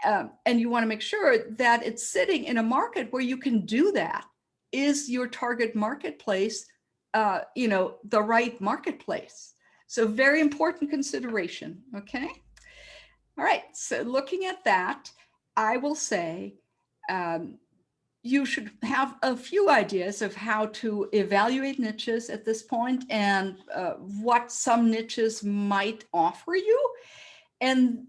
Um, and you want to make sure that it's sitting in a market where you can do that. Is your target marketplace, uh, you know, the right marketplace? So very important consideration, okay? All right, so looking at that, I will say um, you should have a few ideas of how to evaluate niches at this point and uh, what some niches might offer you. And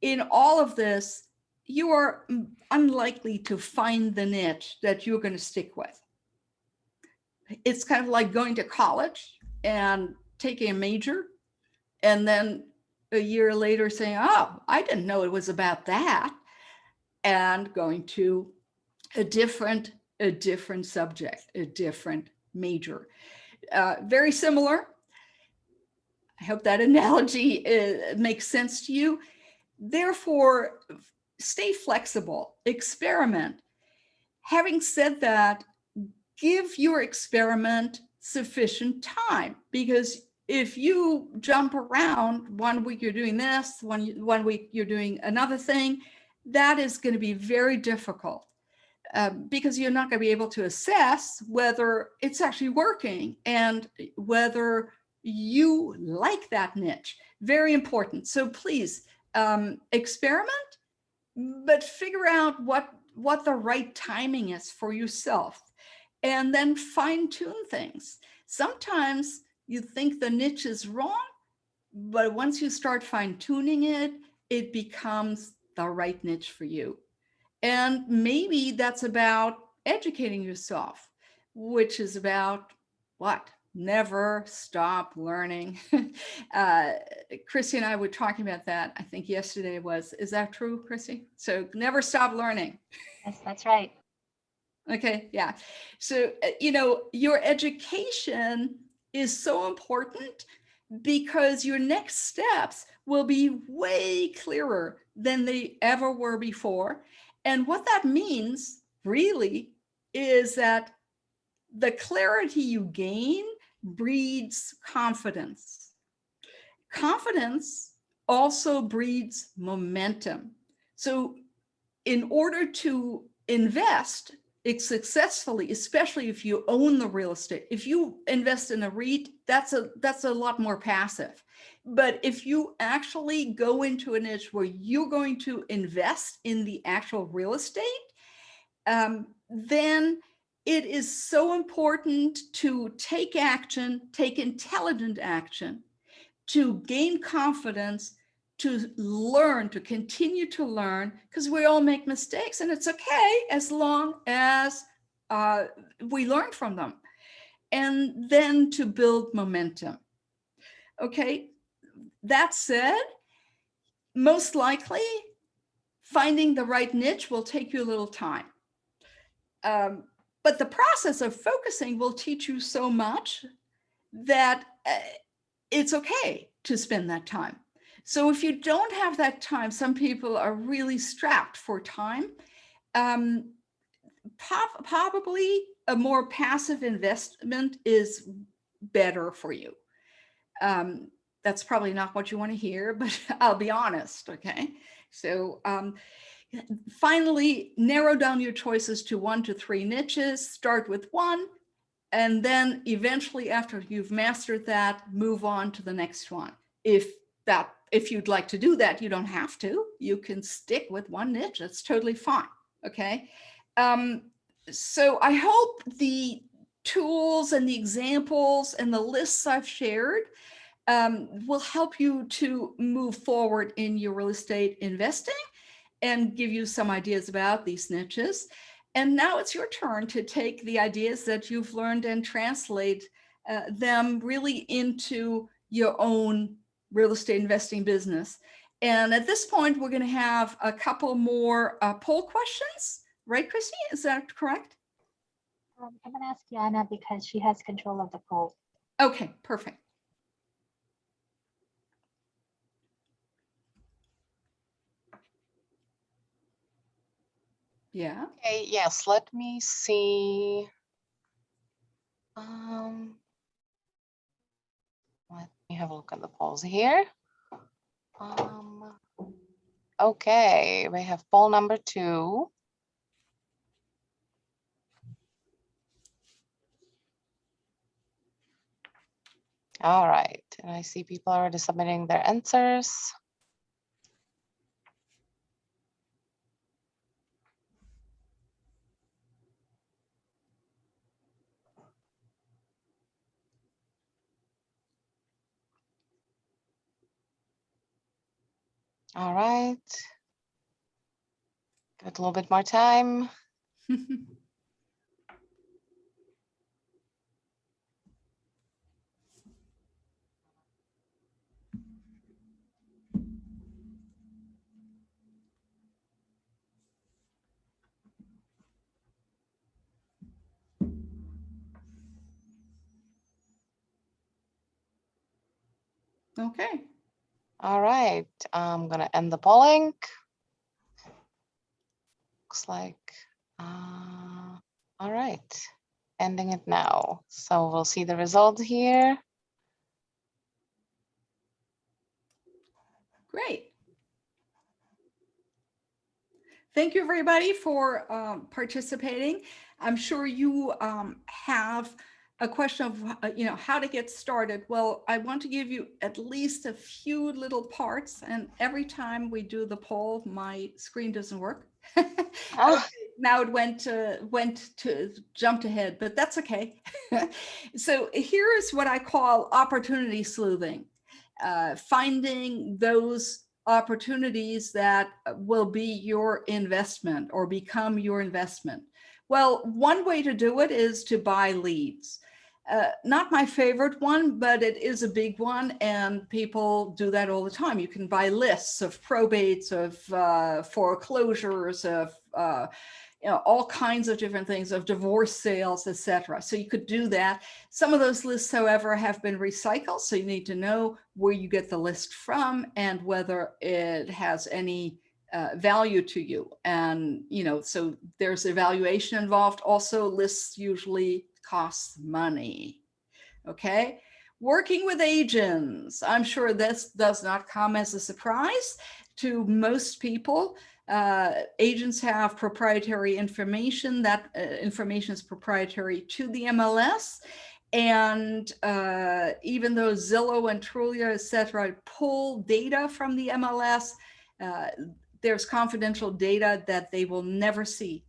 in all of this, you are unlikely to find the niche that you're going to stick with. It's kind of like going to college and taking a major and then a year later saying, oh, I didn't know it was about that and going to a different, a different subject, a different major. Uh, very similar. I hope that analogy uh, makes sense to you. Therefore, stay flexible, experiment. Having said that, give your experiment sufficient time because if you jump around one week you're doing this, one, one week you're doing another thing, that is going to be very difficult um, because you're not going to be able to assess whether it's actually working and whether you like that niche. Very important. So please um, experiment, but figure out what, what the right timing is for yourself and then fine tune things. Sometimes you think the niche is wrong, but once you start fine tuning it, it becomes the right niche for you. And maybe that's about educating yourself, which is about what? Never stop learning. uh, Chrissy and I were talking about that. I think yesterday was, is that true, Chrissy? So never stop learning. Yes, that's right. Okay, yeah. So, uh, you know, your education is so important because your next steps will be way clearer than they ever were before. And what that means really is that the clarity you gain breeds confidence. Confidence also breeds momentum. So in order to invest it successfully, especially if you own the real estate, if you invest in a REIT, that's a that's a lot more passive. But if you actually go into a niche where you're going to invest in the actual real estate, um, then it is so important to take action, take intelligent action, to gain confidence, to learn, to continue to learn, because we all make mistakes and it's okay as long as uh, we learn from them. And then to build momentum. Okay, that said, most likely finding the right niche will take you a little time. Um, but the process of focusing will teach you so much that uh, it's okay to spend that time. So if you don't have that time, some people are really strapped for time. Um, probably a more passive investment is better for you. Um, that's probably not what you want to hear, but I'll be honest, okay? So um, finally, narrow down your choices to one to three niches, start with one, and then eventually after you've mastered that, move on to the next one. If that if you'd like to do that, you don't have to. You can stick with one niche. That's totally fine. Okay. Um, so I hope the tools and the examples and the lists I've shared um, will help you to move forward in your real estate investing and give you some ideas about these niches. And now it's your turn to take the ideas that you've learned and translate uh, them really into your own real estate investing business. And at this point, we're going to have a couple more uh, poll questions, right, Christy? Is that correct? Um, I'm going to ask Yana because she has control of the poll. Okay, perfect. Yeah. Okay, yes, let me see. Um, let me have a look at the polls here. Um, okay, we have poll number two. All right, and I see people already submitting their answers. All right. Got a little bit more time. okay. All right, I'm gonna end the polling. Looks like, uh, all right, ending it now. So we'll see the result here. Great. Thank you, everybody, for um, participating. I'm sure you um, have a question of, uh, you know, how to get started. Well, I want to give you at least a few little parts. And every time we do the poll, my screen doesn't work. Oh. now it went to went to jumped ahead, but that's okay. so here is what I call opportunity sleuthing, uh, finding those opportunities that will be your investment or become your investment. Well, one way to do it is to buy leads. Uh, not my favorite one, but it is a big one and people do that all the time. You can buy lists of probates, of uh, foreclosures, of uh, you know, all kinds of different things of divorce sales, etc. So you could do that. Some of those lists, however, have been recycled. So you need to know where you get the list from and whether it has any uh, value to you. And, you know, so there's evaluation involved. Also lists usually cost money. Okay. Working with agents. I'm sure this does not come as a surprise to most people. Uh, agents have proprietary information. That uh, information is proprietary to the MLS. And uh, even though Zillow and Trulia, et cetera, pull data from the MLS, uh, there's confidential data that they will never see.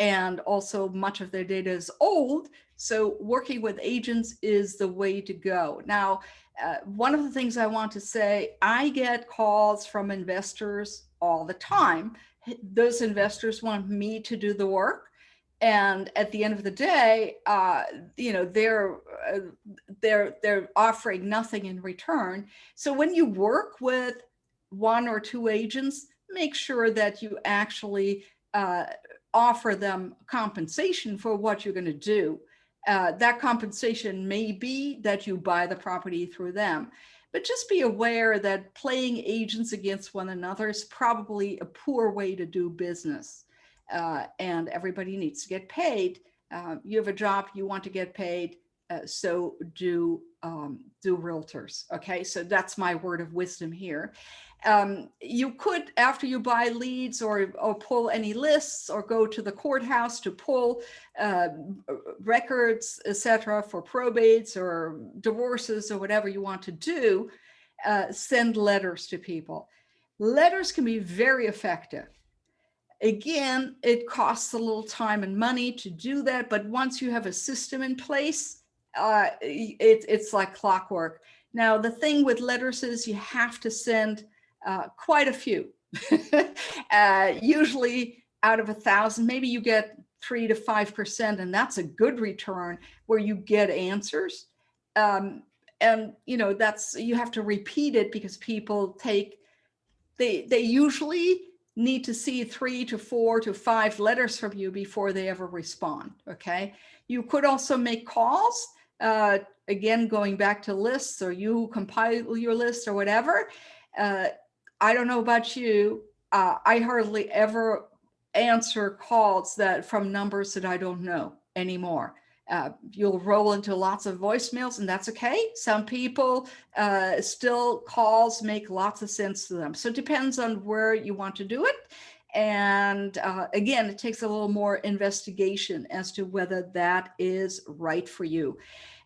And also much of their data is old. So working with agents is the way to go. Now, uh, one of the things I want to say, I get calls from investors all the time. Those investors want me to do the work. And at the end of the day, uh, you know, they're uh, they're they're offering nothing in return. So when you work with one or two agents, make sure that you actually uh, offer them compensation for what you're going to do. Uh, that compensation may be that you buy the property through them. But just be aware that playing agents against one another is probably a poor way to do business. Uh, and everybody needs to get paid. Uh, you have a job, you want to get paid, uh, so do um, do realtors. Okay, so that's my word of wisdom here. Um, you could, after you buy leads or, or pull any lists or go to the courthouse to pull uh, records, etc., for probates or divorces or whatever you want to do, uh, send letters to people. Letters can be very effective. Again, it costs a little time and money to do that, but once you have a system in place, uh, it, it's like clockwork. Now, the thing with letters is you have to send uh, quite a few. uh, usually out of a thousand, maybe you get three to 5%, and that's a good return where you get answers. Um, and, you know, that's, you have to repeat it because people take, they, they usually need to see three to four to five letters from you before they ever respond. Okay. You could also make calls. Uh, again, going back to lists or you compile your list or whatever. Uh, I don't know about you. Uh, I hardly ever answer calls that from numbers that I don't know anymore. Uh, you'll roll into lots of voicemails and that's okay. Some people uh, still calls make lots of sense to them. So it depends on where you want to do it. And uh, again, it takes a little more investigation as to whether that is right for you.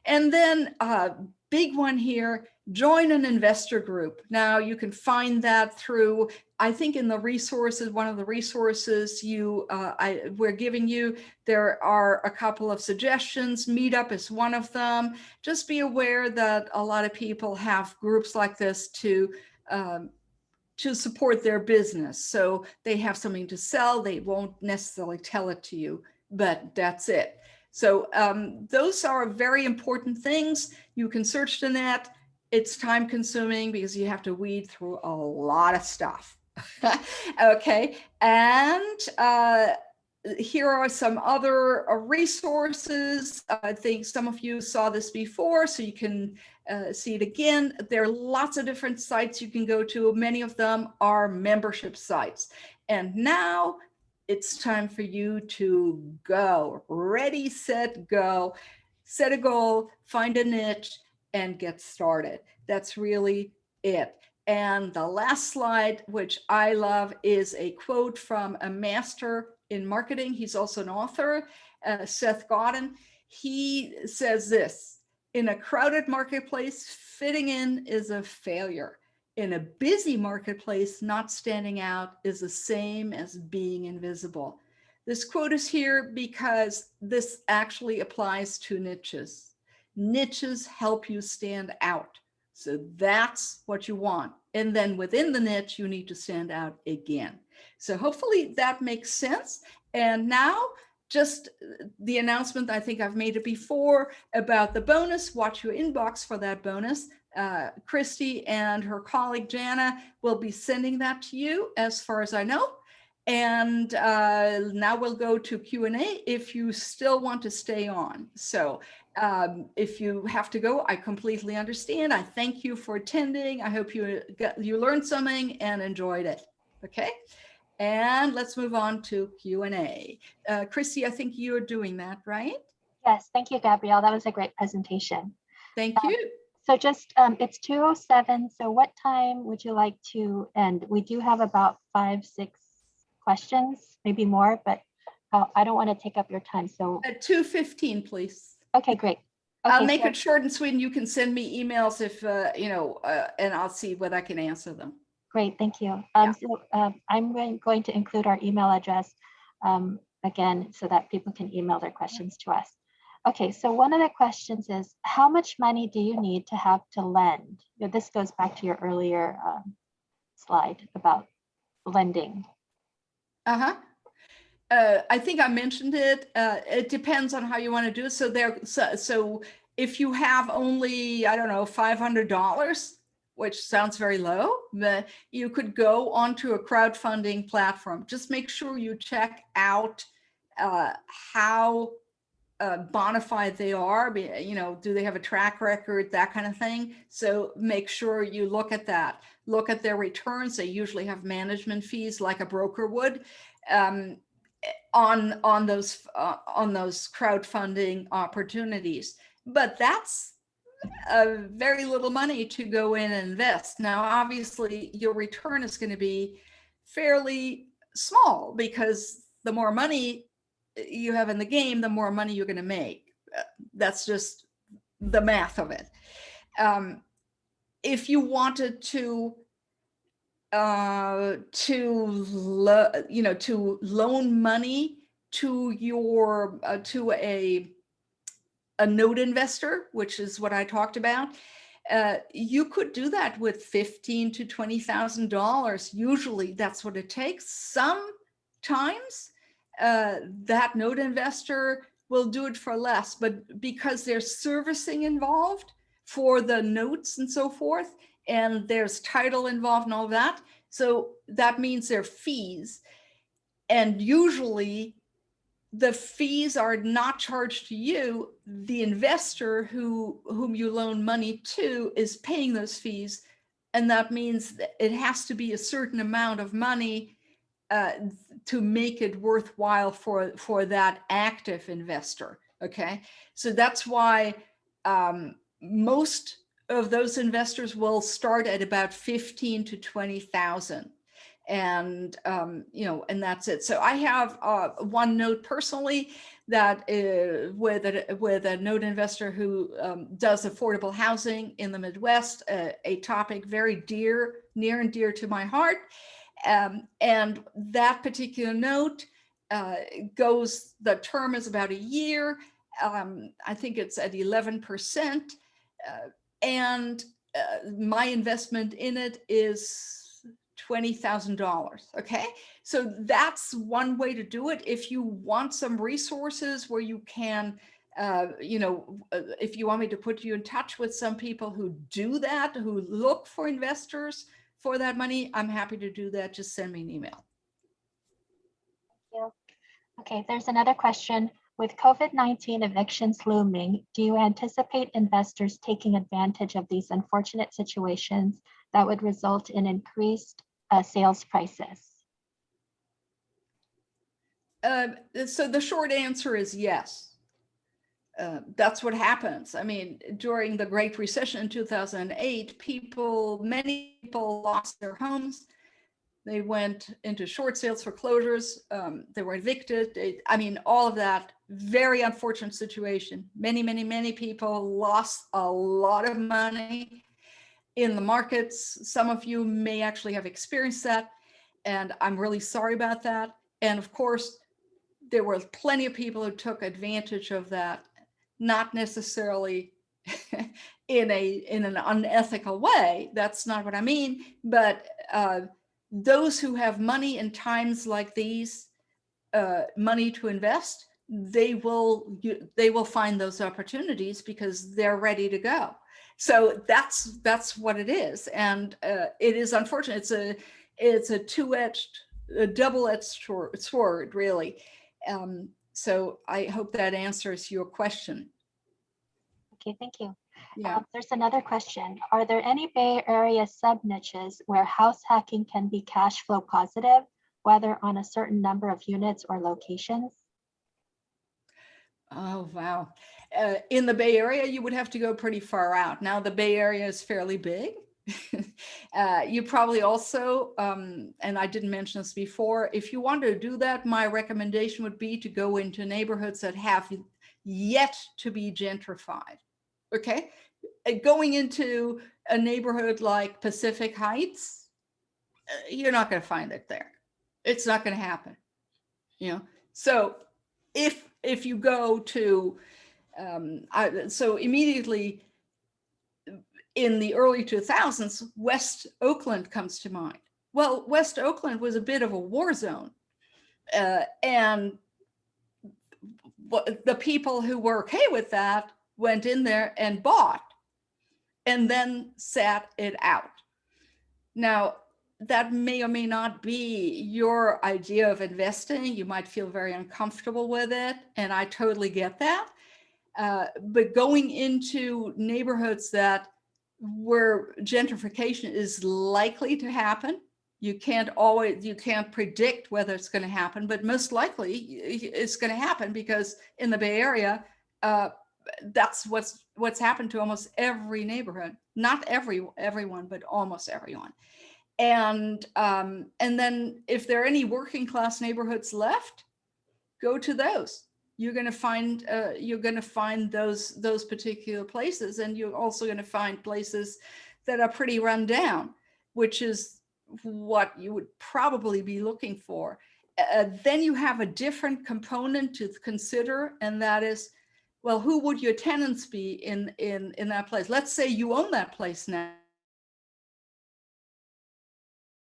And then uh, big one here, join an investor group. Now you can find that through, I think in the resources, one of the resources you, uh, I, we're giving you, there are a couple of suggestions. Meetup is one of them. Just be aware that a lot of people have groups like this to um, to support their business. So they have something to sell. They won't necessarily tell it to you, but that's it. So um, those are very important things. You can search the net. It's time consuming because you have to weed through a lot of stuff. okay, and uh, here are some other uh, resources. I think some of you saw this before, so you can uh, see it again. There are lots of different sites you can go to. Many of them are membership sites. And now it's time for you to go. Ready, set, go. Set a goal, find a niche, and get started. That's really it. And the last slide, which I love, is a quote from a master in marketing. He's also an author, uh, Seth Godin. He says this, in a crowded marketplace, fitting in is a failure in a busy marketplace, not standing out is the same as being invisible. This quote is here because this actually applies to niches. Niches help you stand out. So that's what you want. And then within the niche, you need to stand out again. So hopefully that makes sense. And now just uh, the announcement, I think I've made it before about the bonus, watch your inbox for that bonus uh, Christy and her colleague Jana will be sending that to you as far as I know. And uh, now we'll go to Q&A if you still want to stay on. So um, if you have to go, I completely understand. I thank you for attending. I hope you got, you learned something and enjoyed it. Okay. And let's move on to Q&A. Uh, Chrissy, I think you're doing that, right? Yes, thank you, Gabrielle. That was a great presentation. Thank Um, you. So just, um, it's 2:07, so what time would you like to end? We do have about five, six questions, maybe more, but uh, I don't want to take up your time, so, At 2:15, please. okay, great. I'll make so- it short and sweet and you can send me emails if, uh, you know, uh, and I'll see what I can answer them. Great, thank you. Um, so, um, I'm going, going to include our email address, um, again, so that people can email their questions to us. Okay, so one of the questions is, how much money do you need to have to lend? This goes back to your earlier, um, slide about lending. Uh-huh. Uh, I think I mentioned it. Uh, it depends on how you want to do it. So there, so, so if you have only, I don't know, $500, which sounds very low, but you could go onto a crowdfunding platform. Just make sure you check out uh, how uh, bona fide they are. You know, do they have a track record, that kind of thing. So make sure you look at that. Look at their returns. They usually have management fees like a broker would um, on on those uh, on those crowdfunding opportunities. But that's a very little money to go in and invest. Now, obviously, your return is going to be fairly small because the more money you have in the game, the more money you're going to make. Uh, That's just the math of it. Um, if you wanted to uh, to you know to loan money to your uh, to a a note investor, which is what I talked about, uh, you could do that with fifteen to twenty thousand dollars. Usually, that's what it takes. Sometimes uh, that note investor will do it for less, but because there's servicing involved for the notes and so forth, and there's title involved and all that, so that means there are fees. And usually the fees are not charged to you. The investor who whom you loan money to is paying those fees. And that means that it has to be a certain amount of money uh, to make it worthwhile for, for that active investor. Okay. So that's why um, most of those investors will start at about 15 to 20,000 and um, you know and that's it so i have uh, one note personally that uh, with a with a note investor who um, does affordable housing in the midwest uh, a topic very dear near and dear to my heart um, and that particular note uh, goes the term is about a year um, i think it's at 11 percent uh, and uh, my investment in it is $20,000. Okay. So that's one way to do it. If you want some resources where you can, uh, you know, uh, if you want me to put you in touch with some people who do that, who look for investors for that money, I'm happy to do that. Just send me an email. Okay, there's another question. With COVID-19 evictions looming, do you anticipate investors taking advantage of these unfortunate situations that would result in increased uh, sales prices? Um, so the short answer is yes. Uh, that's what happens. I mean, during the Great Recession in 2008, people, many people lost their homes. They went into short sales foreclosures. Um, they were evicted. They- I mean, all of that very unfortunate situation. Many, many, many people lost a lot of money in the markets. Some of you may actually have experienced that. And I'm really sorry about that. And of course, there were plenty of people who took advantage of that, not necessarily in a in an unethical way. That's not what I mean. But uh, those who have money in times like these, uh, money to invest, they will they will find those opportunities because they're ready to go. So that's that's what it is, and uh, it is unfortunate. It's a it's a two-edged a double-edged sword, really. Um, so I hope that answers your question. Okay, thank you. Yeah. Um, There's another question. Are there any Bay Area sub niches where house hacking can be cash flow positive, whether on a certain number of units or locations? Oh, wow. Uh, in the Bay Area, you would have to go pretty far out. Now the Bay Area is fairly big. uh, you probably also, um, and I didn't mention this before, if you want to do that, my recommendation would be to go into neighborhoods that have yet to be gentrified. Okay. Uh, Going into a neighborhood like Pacific Heights, uh, you're not going to find it there. It's not going to happen. You know, so if if you go to um, I, so immediately in the early 2000s west oakland comes to mind well west oakland was a bit of a war zone uh, and the people who were okay with that went in there and bought and then sat it out now that may or may not be your idea of investing. You might feel very uncomfortable with it, and I totally get that. Uh, but going into neighborhoods that where gentrification is likely to happen, you can't always you can't predict whether it's going to happen, but most likely it's going to happen because in the Bay Area, uh, that's what's what's happened to almost every neighborhood. Not every everyone, but almost everyone and um, and then if there are any working class neighborhoods left, go to those. You're going to find uh, you're going to find those those particular places, and you're also going to find places that are pretty run down, which is what you would probably be looking for. Uh, then you have a different component to consider, and that is, well, who would your tenants be in in in that place? Let's say you own that place now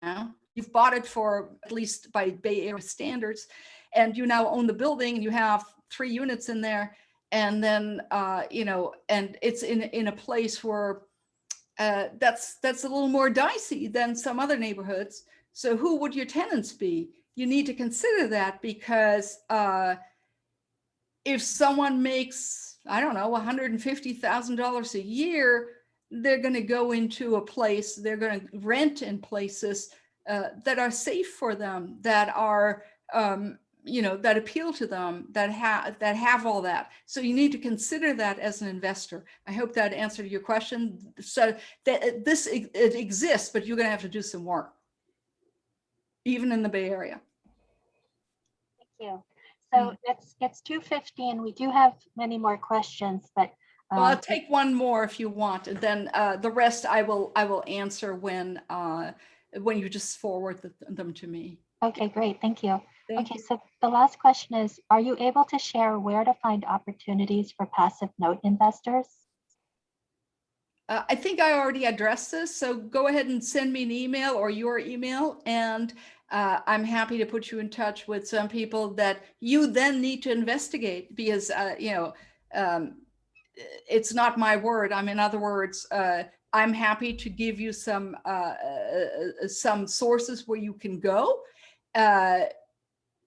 now. You've bought it for at least by Bay Area standards, and you now own the building and you have three units in there. And then, uh, you know, and it's in, in a place where uh, that's that's a little more dicey than some other neighborhoods. So who would your tenants be? You need to consider that because uh, if someone makes, I don't know, $150,000 a year, they're going to go into a place, they're going to rent in places uh, that are safe for them, that are, um, you know, that appeal to them, that have that have all that. So you need to consider that as an investor. I hope that answered your question. So that this it exists, but you're going to have to do some work, even in the Bay Area. Thank you. So it's it's 2:15. We do have many more questions, but Well, I'll um, take one more if you want, and then uh, the rest I will I will answer when uh, when you just forward the, them to me. Okay, great. Thank you. Thank Okay, so the last question is, are you able to share where to find opportunities for passive note investors? Uh, I think I already addressed this, so go ahead and send me an email or your email, and uh, I'm happy to put you in touch with some people that you then need to investigate because, uh, you know, um, it's not my word. I mean, in other words, uh, I'm happy to give you some uh, uh, some sources where you can go. Uh,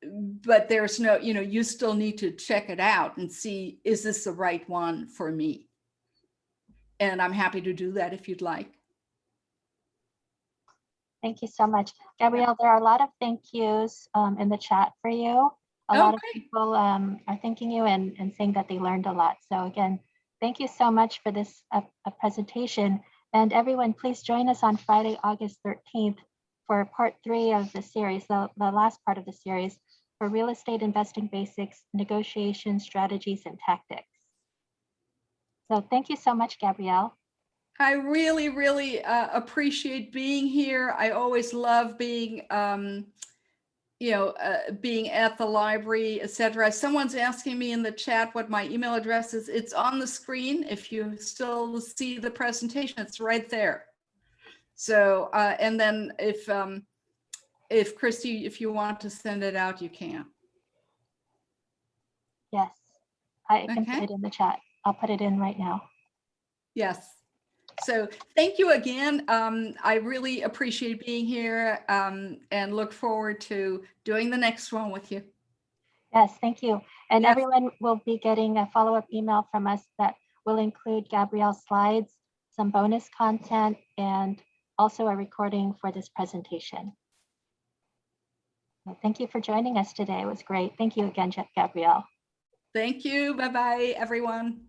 but there's no, you know, you still need to check it out and see, is this the right one for me? And I'm happy to do that if you'd like. Thank you so much. Gabrielle, there are a lot of thank yous um, in the chat for you. A Oh, lot of people um, are thanking you and, and saying that they learned a lot. So again, thank you so much for this uh, presentation. And everyone, please join us on Friday, August 13th for part three of the series, the, the last part of the series for real estate investing basics, negotiation strategies and tactics. So thank you so much, Gabrielle. I really, really uh, appreciate being here. I always love being, um, you know, uh, being at the library, etc. Someone's asking me in the chat what my email address is. It's on the screen. If you still see the presentation, it's right there. So, uh, and then if um, if Christy, if you want to send it out, you can. Yes, I can Okay. put it in the chat. I'll put it in right now. Yes. So thank you again. Um, I really appreciate being here um, and look forward to doing the next one with you. Yes, thank you. And Yes. everyone will be getting a follow-up email from us that will include Gabrielle's slides, some bonus content, and also a recording for this presentation. So Thank you for joining us today. It was great. Thank you again, Gabrielle. Thank you. Bye-bye, everyone.